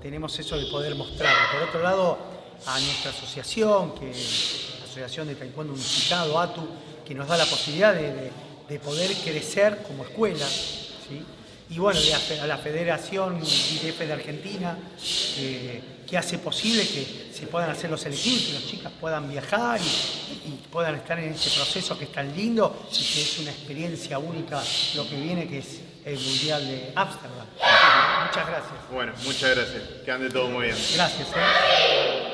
tenemos eso de poder mostrarlo. Por otro lado, a nuestra asociación, que la Asociación de Taekwondo Unificado, ATU, que nos da la posibilidad de, de- de poder crecer como escuela, y bueno, a la Federación IDF de Argentina, que, que hace posible que se puedan hacer los selectivos, que las chicas puedan viajar y, y puedan estar en este proceso que es tan lindo y que es una experiencia única lo que viene, que es el Mundial de Ámsterdam. Muchas gracias. Bueno, muchas gracias. Que ande todo muy bien. Gracias. ¿eh?